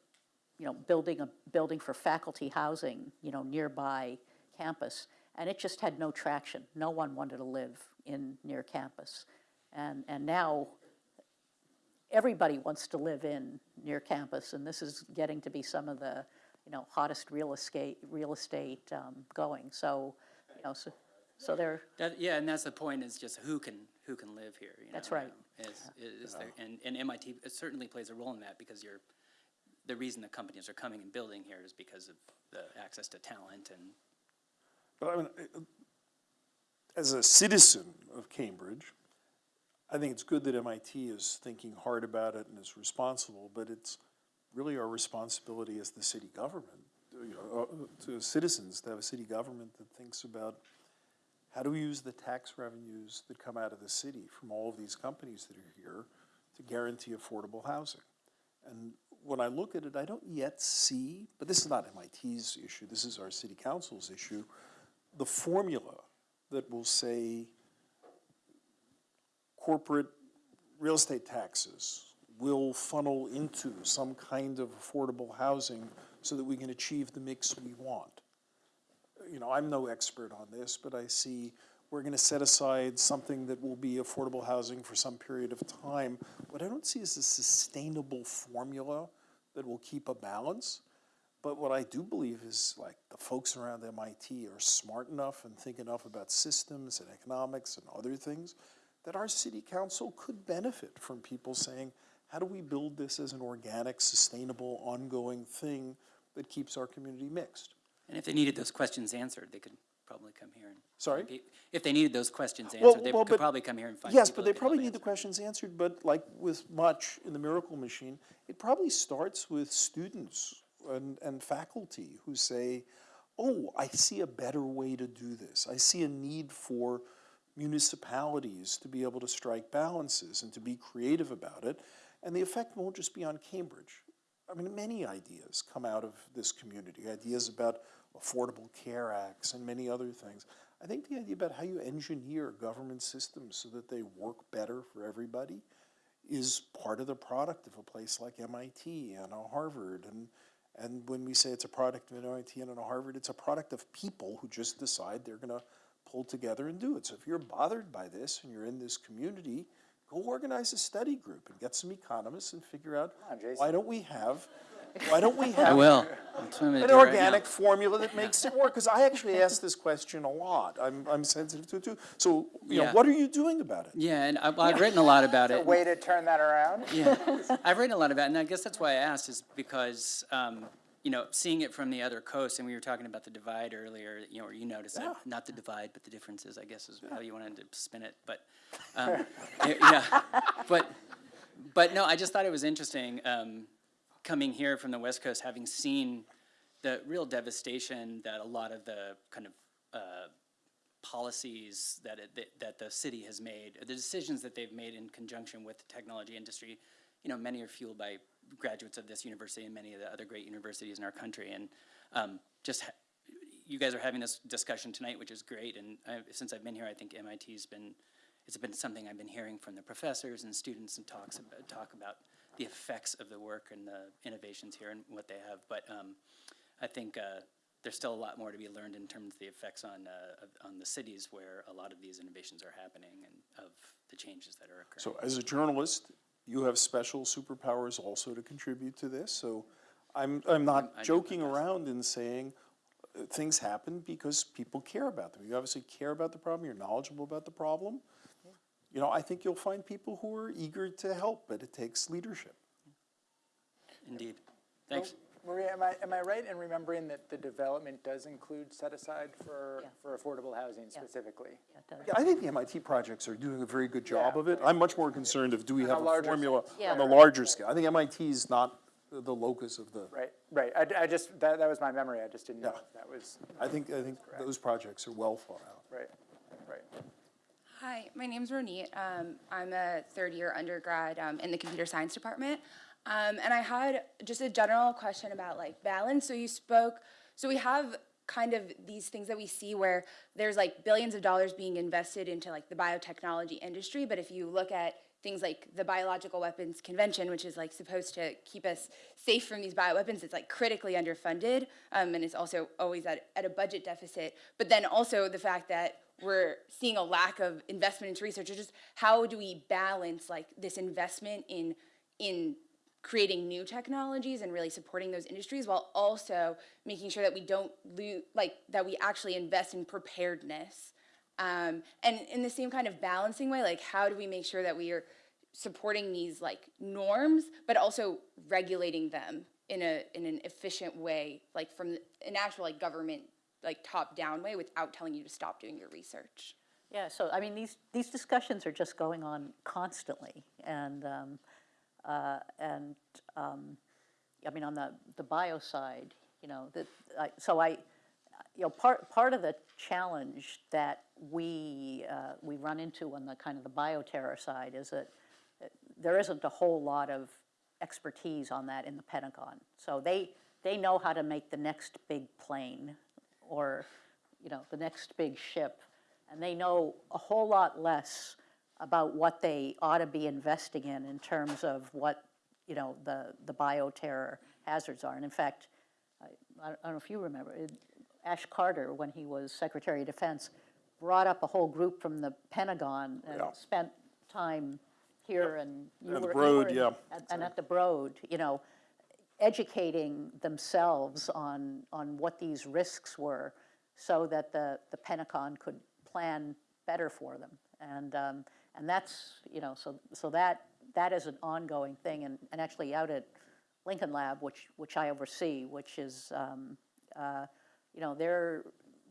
you know, building a building for faculty housing, you know, nearby campus, and it just had no traction. No one wanted to live in, near campus. And, and now, everybody wants to live in, near campus, and this is getting to be some of the, you know, hottest real estate, real estate um, going. So, you know, so, so they're, That, yeah, and that's the point, is just who can, who can live here, you know? That's right. um, Is, is there, and, and MIT certainly plays a role in that, because you're, the reason the companies are coming and building here is because of the access to talent and But I mean, uh, as a citizen of Cambridge, I think it's good that MIT is thinking hard about it and is responsible, but it's really our responsibility as the city government, you uh, to citizens, to have a city government that thinks about how do we use the tax revenues that come out of the city from all of these companies that are here to guarantee affordable housing? And when I look at it, I don't yet see, but this is not MIT's issue, this is our city council's issue, the formula that will say corporate real estate taxes will funnel into some kind of affordable housing so that we can achieve the mix we want. You know, I'm no expert on this, but I see we're gonna set aside something that will be affordable housing for some period of time. What I don't see is a sustainable formula that will keep a balance. But what I do believe is like the folks around MIT are smart enough and think enough about systems and economics and other things that our city council could benefit from people saying, how do we build this as an organic, sustainable, ongoing thing that keeps our community mixed? And if they needed those questions answered, they could probably come here and. Sorry? If they needed those questions Well, answered, they well, could probably come here and find. Yes, but they probably need the questions answered, but like with much in the Miracle Machine, it probably starts with students and, and faculty who say, oh, I see a better way to do this. I see a need for municipalities to be able to strike balances and to be creative about it. And the effect won't just be on Cambridge. I mean, many ideas come out of this community, ideas about Affordable Care Acts and many other things. I think the idea about how you engineer government systems so that they work better for everybody is part of the product of a place like MIT and a Harvard. And, and when we say it's a product of an MIT and a Harvard, it's a product of people who just decide they're going to pull together and do it. So if you're bothered by this and you're in this community go organize a study group and get some economists and figure out, on, why don't we have, why don't we [LAUGHS] have will. That's what I'm an do right organic formula that makes it work? Because I actually [LAUGHS] ask this question a lot. I'm, I'm sensitive to it too. So, you know, Yeah. what are you doing about it? Yeah, and I, well, I've written a lot about A it. way to turn that around? Yeah, I've written a lot about it, and I guess that's why I asked, is because, um, you know, seeing it from the other coast, and we were talking about the divide earlier, you know, or you noticed it, not the divide, but the differences, I guess is how you wanted to spin it, but, um, yeah, but, but no, I just thought it was interesting, um, coming here from the West Coast, having seen the real devastation that a lot of the kind of, uh, policies that, it- that, that the city has made, the decisions that they've made in conjunction with the technology industry, you know, many are fueled by graduates of this university and many of the other great universities in our country. And um, just, you guys are having this discussion tonight, which is great. And I, since I've been here, I think MIT's been, it's been something I've been hearing from the professors and students and talks, about- talk about the effects of the work and the innovations here and what they have. But um, I think uh, there's still a lot more to be learned in terms of the effects on, uh, on the cities where a lot of these innovations are happening and of the changes that are occurring. So as a journalist, you have special superpowers also to contribute to this, so I'm, I'm not I do joking my around in saying uh, things happen because people care about them. You obviously care about the problem, you're knowledgeable about the problem. You know, I think you'll find people who are eager to help, but it takes leadership. Indeed. Thanks. Maria, am I, am I right in remembering that the development does include set aside for, Yeah. for affordable housing specifically? Yeah, it does. Yeah, I think the MIT projects are doing a very good job Yeah. of it. I'm much more concerned of, do we On have a a formula Yeah. on the larger scale? I think MIT is not the the locus of the, Right, right. I, I just, that, that was my memory. I just didn't know Yeah. if that was, I think, I think those projects are well thought out. right, right. Hi, my name's Ronit. Um, I'm a third year undergrad um, in the computer science department. Um, and I had just a general question about like balance. So you spoke, so we have kind of these things that we see where there's like billions of dollars being invested into like the biotechnology industry. But if you look at things like the Biological Weapons Convention, which is like supposed to keep us safe from these bioweapons, it's like critically underfunded, um, and it's also always at, at a budget deficit. But then also the fact that we're seeing a lack of investment into research, or just how do we balance like this investment in in creating new technologies and really supporting those industries while also making sure that we don't lose like that we actually invest in preparedness. Um, and in the same kind of balancing way like how do we make sure that we are supporting these like norms but also regulating them in a in an efficient way like from an actual like government like top down way without telling you to stop doing your research? Yeah, so, I mean, these, these discussions are just going on constantly, and, um, uh, and, um, I mean, on the, the bio side, you know, that, I, so I, you know, part, part of the challenge that we, uh, we run into on the kind of the bioterror side is that uh, there isn't a whole lot of expertise on that in the Pentagon. So they, they know how to make the next big plane, or, you know, the next big ship, and they know a whole lot less about what they ought to be investing in in terms of what, you know, the, the bioterror hazards are. And in fact, I, I don't know if you remember, it- Ash Carter, when he was Secretary of Defense, brought up a whole group from the Pentagon and Yeah. spent time here and you And the were- you Broad, were yeah. and- And at the Broad, you know, educating themselves on, on what these risks were so that the, the Pentagon could plan better for them. And, um, and that's, you know, so, so that, that is an ongoing thing. And, and actually out at Lincoln Lab, which, which I oversee, which is, um, uh, you know, they're,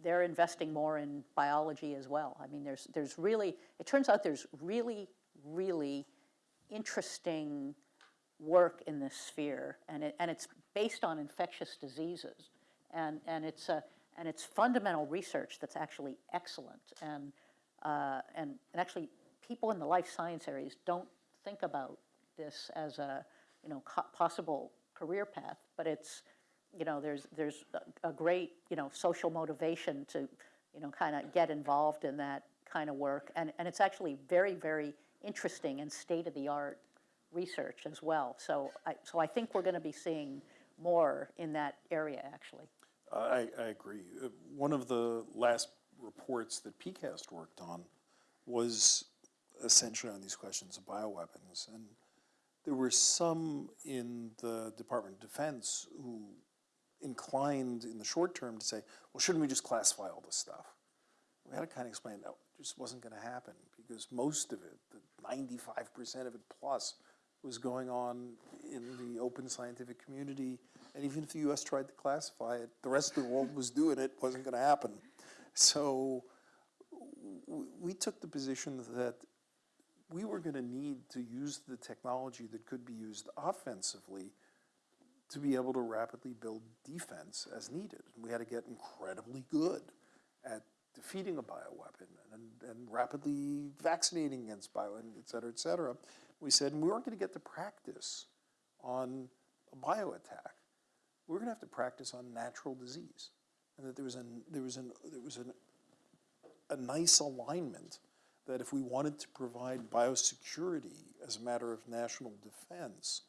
they're investing more in biology as well. I mean, there's, there's really, it turns out there's really, really interesting work in this sphere, and it, and it's based on infectious diseases, and, and it's a, and it's fundamental research that's actually excellent, and, uh, and, and actually, people in the life science areas don't think about this as a, you know, possible career path, but it's, you know, there's, there's a, a great, you know, social motivation to, you know, kind of get involved in that kind of work, and, and it's actually very, very interesting and state-of-the-art research as well. So I, so I think we're going to be seeing more in that area, actually. I, I agree. Uh, One of the last reports that PCAST worked on was essentially on these questions of bioweapons. And there were some in the Department of Defense who inclined in the short term to say, well, shouldn't we just classify all this stuff? We had to kind of explain that just wasn't going to happen because most of it, the 95% of it plus, was going on in the open scientific community. And even if the US tried to classify it, the rest of the world was doing it, wasn't going to happen. So we took the position that we were going to need to use the technology that could be used offensively to be able to rapidly build defense as needed. We had to get incredibly good at defeating a bioweapon and, and rapidly vaccinating against bio, and et cetera, et cetera. We said, we weren't going to get to practice on a bio attack. We were going to have to practice on natural disease. And that there was, an, there was, an, there was an, a nice alignment that if we wanted to provide biosecurity as a matter of national defense,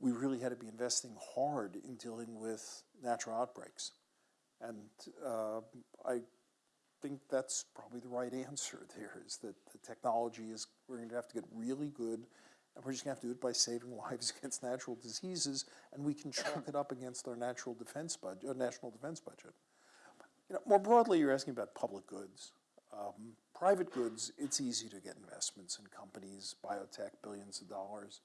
we really had to be investing hard in dealing with natural outbreaks. And uh, I think that's probably the right answer there is that the technology is, we're going to have to get really good and we're just going to have to do it by saving [LAUGHS] lives against natural diseases and we can chalk it up against our natural defense budget, uh, national defense budget. You know, more broadly, you're asking about public goods. Um, private goods, it's easy to get investments in companies, biotech, billions of dollars.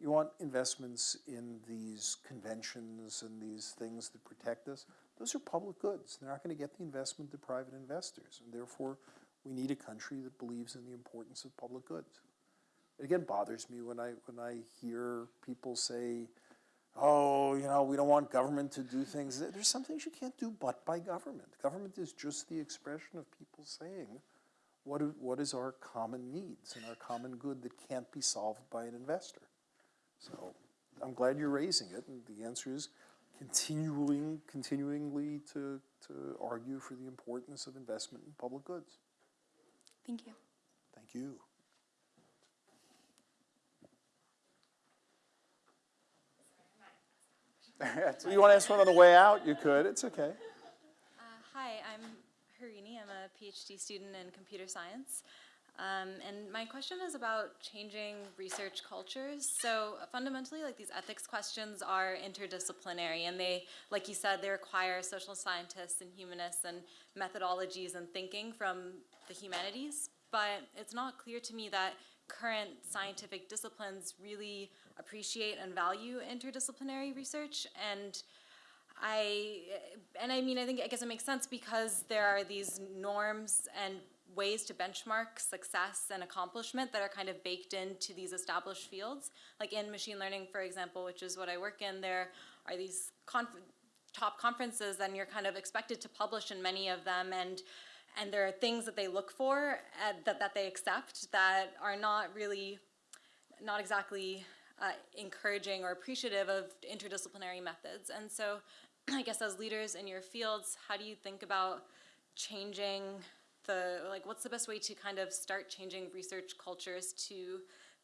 You want investments in these conventions and these things that protect us. Those are public goods. They're not going to get the investment to private investors. And therefore, we need a country that believes in the importance of public goods. It again bothers me when I, when I hear people say, oh, you know, we don't want government to do things. There's some things you can't do but by government. Government is just the expression of people saying what, what is our common needs and our common good that can't be solved by an investor. So I'm glad you're raising it, and the answer is continuing, continuingly to, to argue for the importance of investment in public goods. Thank you. Thank you. So [LAUGHS] you want to ask one on the way out? You could. It's okay. Uh, hi, I'm Harini. I'm a PhD student in computer science. Um, and my question is about changing research cultures. So fundamentally, like these ethics questions are interdisciplinary, and they, like you said, they require social scientists and humanists and methodologies and thinking from the humanities. But it's not clear to me that current scientific disciplines really appreciate and value interdisciplinary research and I and I mean I think I guess it makes sense because there are these norms and ways to benchmark success and accomplishment that are kind of baked into these established fields. Like in machine learning, for example, which is what I work in, there are these conf top conferences and you're kind of expected to publish in many of them and and there are things that they look for uh, that, that they accept that are not really, not exactly uh, encouraging or appreciative of interdisciplinary methods. And so I guess as leaders in your fields, how do you think about changing the, like what's the best way to kind of start changing research cultures to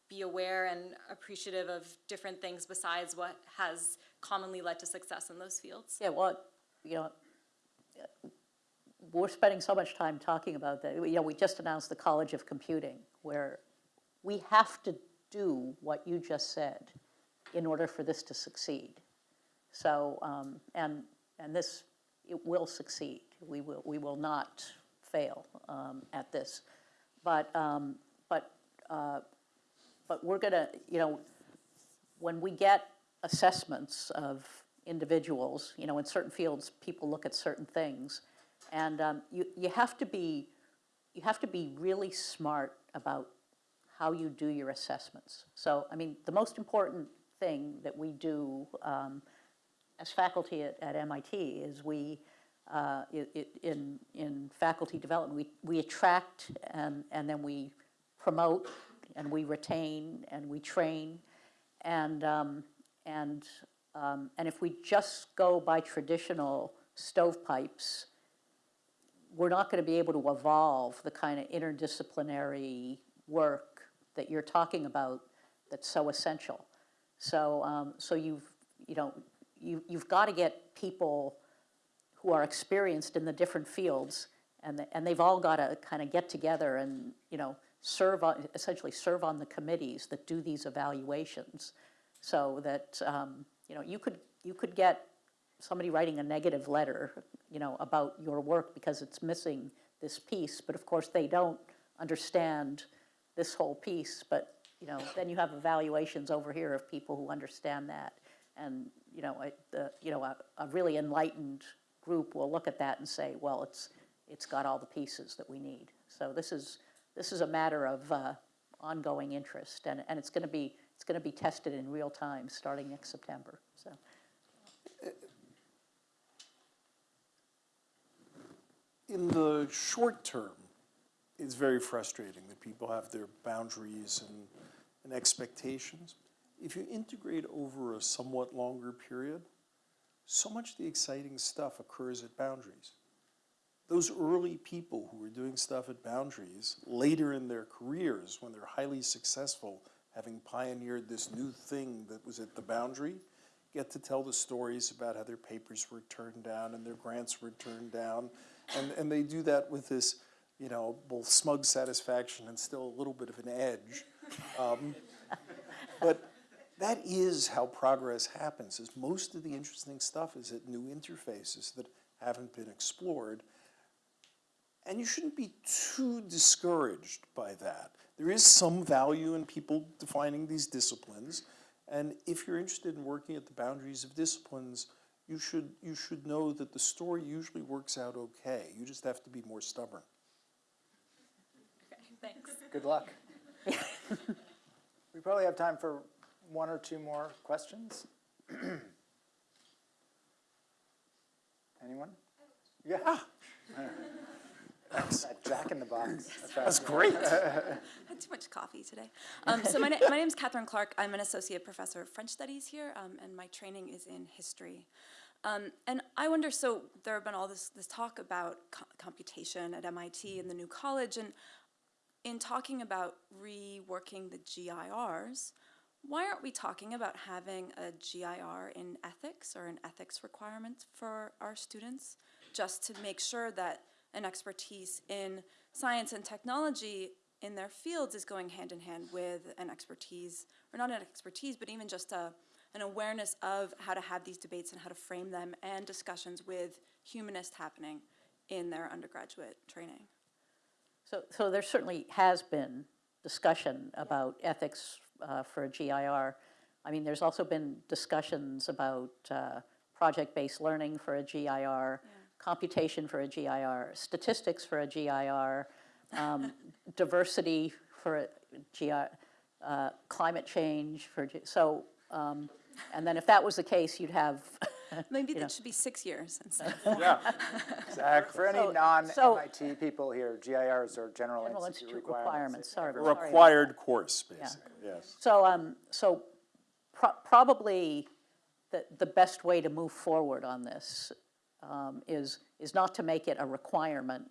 be aware and appreciative of different things besides what has commonly led to success in those fields? Yeah, well, you know, we're spending so much time talking about that. You know, we just announced the College of Computing, where we have to do what you just said in order for this to succeed. So, um, and and this it will succeed. We will we will not fail um, at this, but um, but uh, but we're gonna you know when we get assessments of individuals, you know, in certain fields, people look at certain things, and um, you you have to be you have to be really smart about how you do your assessments. So, I mean, the most important thing that we do um, as faculty at, at, MIT is we, uh, it, it, in, in faculty development, we, we attract and, and then we promote and we retain and we train. And, um, and, um, and if we just go by traditional stovepipes, we're not going to be able to evolve the kind of interdisciplinary work that you're talking about that's so essential. So, um, so you've, you know, you, you've got to get people who are experienced in the different fields, and, the, and they've all got to kind of get together and, you know, serve on, essentially serve on the committees that do these evaluations. So that, um, you know, you could, you could get somebody writing a negative letter, you know, about your work because it's missing this piece, but of course they don't understand this whole piece, but, you know, then you have evaluations over here of people who understand that. And, you know, I- the, you know, a, a really enlightened group will look at that and say, well, it's, it's got all the pieces that we need. So this is, this is a matter of uh, ongoing interest, and, and it's gonna be, it's gonna be tested in real time, starting next September, so. In the short term, it's very frustrating that people have their boundaries and, and expectations. If you integrate over a somewhat longer period, so much of the exciting stuff occurs at boundaries. Those early people who were doing stuff at boundaries, later in their careers, when they're highly successful, having pioneered this new thing that was at the boundary, get to tell the stories about how their papers were turned down and their grants were turned down. And, and they do that with this, you know, both smug satisfaction and still a little bit of an edge. Um, but that is how progress happens, is most of the interesting stuff is at new interfaces that haven't been explored. And you shouldn't be too discouraged by that. There is some value in people defining these disciplines. And if you're interested in working at the boundaries of disciplines, you should, you should know that the story usually works out okay. You just have to be more stubborn. Okay, thanks. Good luck. [LAUGHS] We probably have time for one or two more questions. [CLEARS THROAT] Anyone? Yeah. Thanks. That Jack in the box. That's great. [LAUGHS] I had too much coffee today. Um, so my, na- my name is Catherine Clark. I'm an associate professor of French studies here, um, and my training is in history. Um, and I wonder, so there have been all this, this talk about co- computation at MIT and the new college, and in talking about reworking the GIRs, why aren't we talking about having a GIR in ethics or an ethics requirement for our students, just to make sure that an expertise in science and technology in their fields is going hand in hand with an expertise, or not an expertise, but even just a, an awareness of how to have these debates and how to frame them and discussions with humanists happening in their undergraduate training. So, so there certainly has been discussion about ethics uh, for a GIR. I mean, there's also been discussions about uh, project-based learning for a GIR, computation for a GIR, statistics for a GIR, um, [LAUGHS] diversity for a GIR, uh, climate change for, G- so, um, and then if that was the case, you'd have, [LAUGHS] Maybe You know. that should be six years instead. Yeah, exactly. For any So- non-MIT people here, GIRs are general General institute Institute requirements. requirements, sorry. A sorry about required course, basically, yes. So, um, so pro- probably the, the best way to move forward on this um, is, is not to make it a requirement,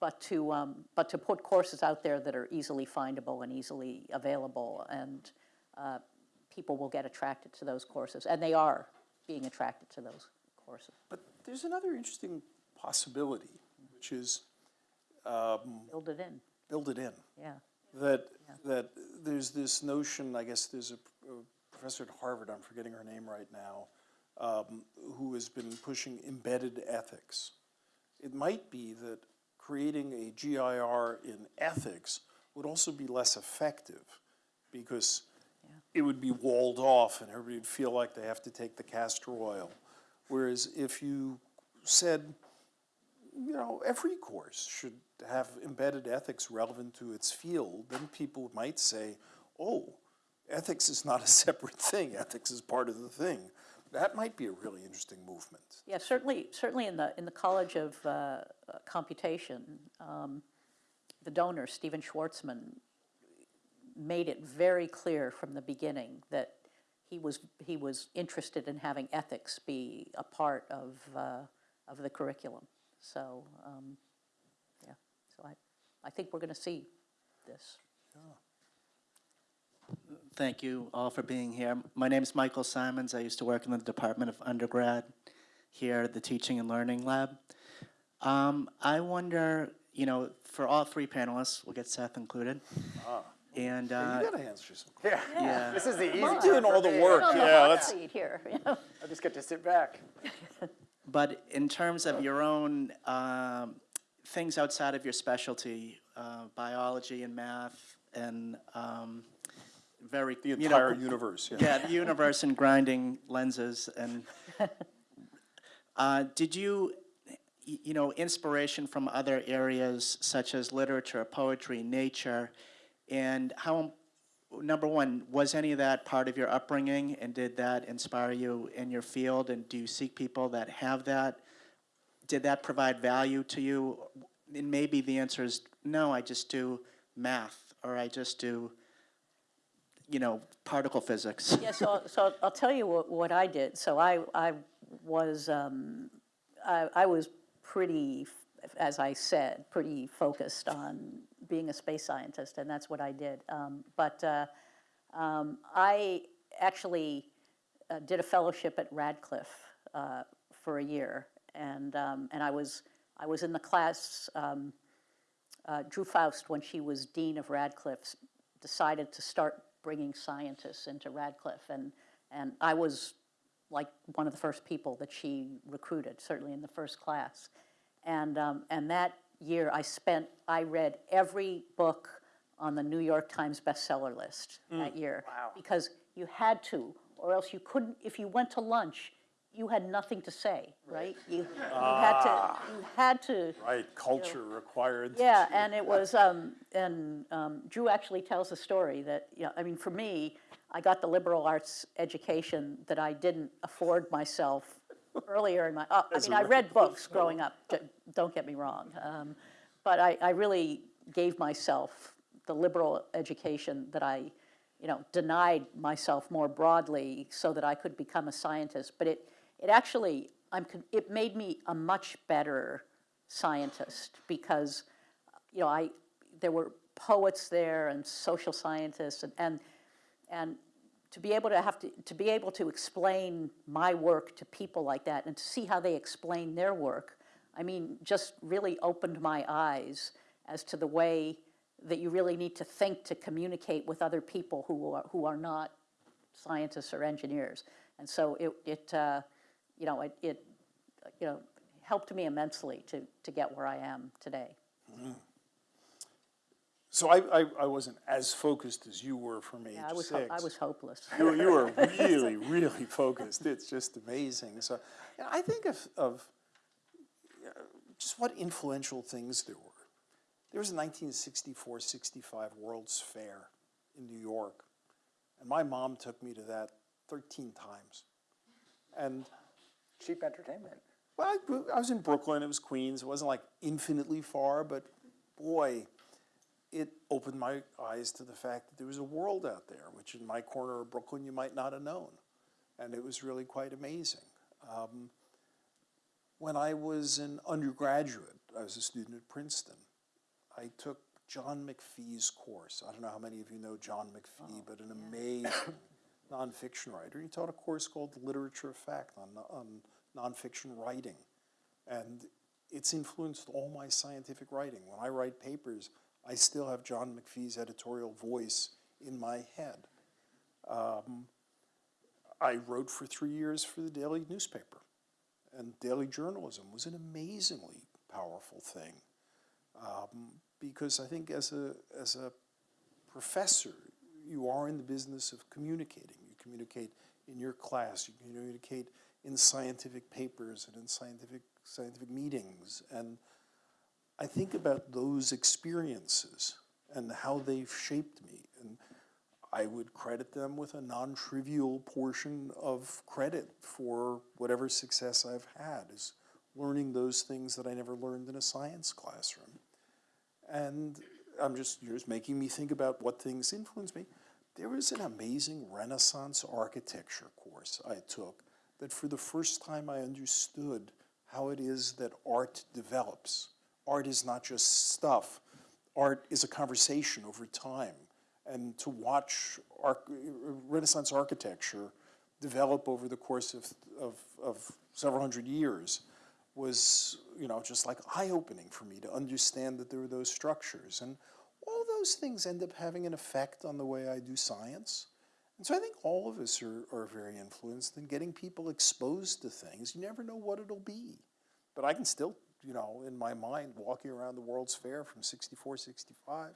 but to, um, but to put courses out there that are easily findable and easily available, and uh, people will get attracted to those courses, and they are being attracted to those courses. But there's another interesting possibility, which is um, Build it in, build it in. yeah. That, that there's this notion, I guess there's a, a professor at Harvard, I'm forgetting her name right now, um, who has been pushing embedded ethics. It might be that creating a GIR in ethics would also be less effective because it would be walled off and everybody would feel like they have to take the castor oil. Whereas if you said, you know, every course should have embedded ethics relevant to its field, then people might say, oh, ethics is not a [LAUGHS] separate thing, ethics is part of the thing. That might be a really interesting movement. Yeah, certainly, certainly in the, in the College of uh, Computation, um, the donor, Stephen Schwarzman, made it very clear from the beginning that he was, he was interested in having ethics be a part of, uh, of the curriculum. So, um, yeah, so I, I think we're going to see this. Thank you all for being here. My name is Michael Simons. I used to work in the Department of Undergrad here at the Teaching and Learning Lab. Um, I wonder, you know, for all three panelists, we'll get Seth included. And, You uh, gotta answer some. Yeah, Yeah. [LAUGHS] this is the easy on. part Doing all the me. work, On the yeah, hot let's, seat here, you know. I just get to sit back. [LAUGHS] but in terms of your own um, things outside of your specialty, uh, biology and math and um, very, the you know, entire universe, yeah. Yeah, the universe and grinding lenses and, [LAUGHS] uh, did you, you know, inspiration from other areas such as literature, poetry, nature, and how, number one, was any of that part of your upbringing and did that inspire you in your field and do you seek people that have that? Did that provide value to you? And maybe the answer is no, I just do math or I just do, you know, particle physics. Yeah, so, so I'll tell you what, what I did. So I, I was, um, I, I was pretty, as I said, pretty focused on being a space scientist, and that's what I did. Um, but uh, um, I actually uh, did a fellowship at Radcliffe uh, for a year, and um, and I was I was in the class. Um, uh, Drew Faust, when she was dean of Radcliffe, decided to start bringing scientists into Radcliffe, and and I was like one of the first people that she recruited, certainly in the first class, and um, and that year I spent I read every book on the New York Times bestseller list that year Wow. because you had to, or else you couldn't. If you went to lunch, you had nothing to say, right? You, you had to you had to. Right, culture required. Yeah, and it was, um, and um, Drew actually tells a story that, you know, I mean, for me, I got the liberal arts education that I didn't afford myself earlier in my, uh, I mean, I read books growing up, don't get me wrong. Um, but I, I really gave myself the liberal education that I, you know, denied myself more broadly so that I could become a scientist. But it, it actually, I'm, it made me a much better scientist because, you know, I, there were poets there and social scientists and, and, and to be able to have to, to be able to explain my work to people like that and to see how they explain their work, I mean, just really opened my eyes as to the way that you really need to think to communicate with other people who are, who are not scientists or engineers. And so it, it uh, you know, it, it, you know, helped me immensely to, to get where I am today. So I, I, I wasn't as focused as you were from age Yeah, I was, six. I was hopeless. You, [LAUGHS] you were [LAUGHS] really, really focused. It's just amazing. So yeah, I think of, of uh, just what influential things there were. There was a 1964-65 World's Fair in New York, and my mom took me to that 13 times. And Cheap entertainment. well, I, I was in Brooklyn. It was Queens. It wasn't like infinitely far, but boy, it opened my eyes to the fact that there was a world out there, which in my corner of Brooklyn you might not have known, and it was really quite amazing. Um, when I was an undergraduate, I was a student at Princeton. I took John McPhee's course. I don't know how many of you know John McPhee, but an amazing nonfiction writer. He taught a course called Literature of Fact on, on nonfiction writing. And it's influenced all my scientific writing. When I write papers, I still have John McPhee's editorial voice in my head. Um, I wrote for three years for the daily newspaper, and daily journalism was an amazingly powerful thing. Um, because I think as a, as a professor, you are in the business of communicating. You communicate in your class, you communicate in scientific papers and in scientific, scientific meetings. And I think about those experiences and how they've shaped me. And I would credit them with a non trivial portion of credit for whatever success I've had, is learning those things that I never learned in a science classroom. And I'm just, you're just making me think about what things influence me. There was an amazing Renaissance architecture course I took that for the first time I understood how it is that art develops. Art is not just stuff, art is a conversation over time. And to watch Renaissance architecture develop over the course of, of, of several hundred years was, you know, just like eye-opening for me to understand that there were those structures. And all those things end up having an effect on the way I do science. And so I think all of us are, are very influenced in getting people exposed to things. You never know what it'll be. But I can still, you know, in my mind, walking around the World's Fair from 64, 65.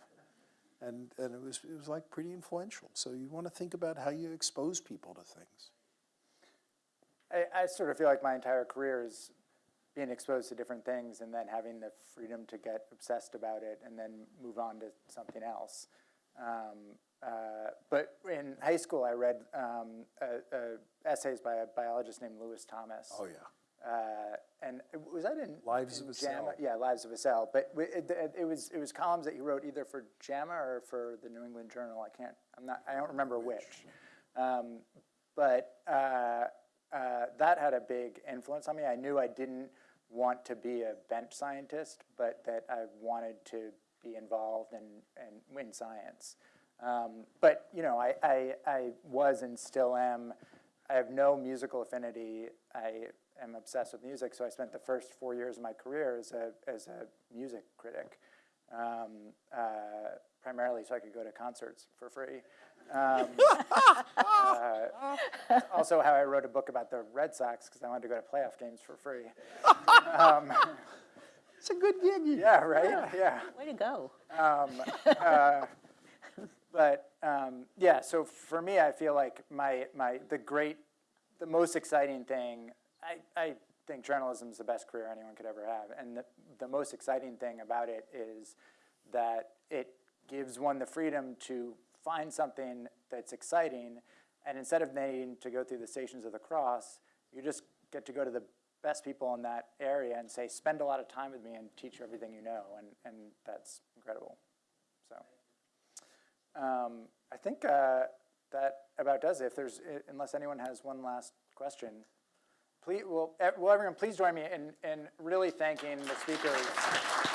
And, and it, was, it was like pretty influential. So you want to think about how you expose people to things. I, I sort of feel like my entire career is being exposed to different things and then having the freedom to get obsessed about it and then move on to something else. Um, uh, but in high school, I read um, uh, uh, essays by a biologist named Lewis Thomas. Oh, yeah. Uh, and was that in Lives in of a JAMA? Cell. Yeah, Lives of a Cell. But it, it, it was it was columns that he wrote either for JAMA or for the New England Journal. I can't. I'm not. I don't remember which. Um, but uh, uh, that had a big influence on me. I knew I didn't want to be a bench scientist, but that I wanted to be involved in, in, in science. Um, but you know, I, I, I was and still am. I have no musical affinity. I am obsessed with music, so I spent the first four years of my career as a as a music critic, um, uh, primarily so I could go to concerts for free. Um, [LAUGHS] uh, also, how I wrote a book about the Red Sox because I wanted to go to playoff games for free. [LAUGHS] Um, It's a good gig. yeah, right. Yeah. Way to go. But um, yeah, so for me, I feel like my my the great, the most exciting thing. I, I think journalism is the best career anyone could ever have, and the, the most exciting thing about it is that it gives one the freedom to find something that's exciting, and instead of needing to go through the stations of the cross, you just get to go to the best people in that area and say, spend a lot of time with me and teach everything you know, and, and that's incredible. So. Um, I think uh, that about does it. If there's, unless anyone has one last question, please, will, ev- eh, will everyone please join me in, in really thanking the speakers.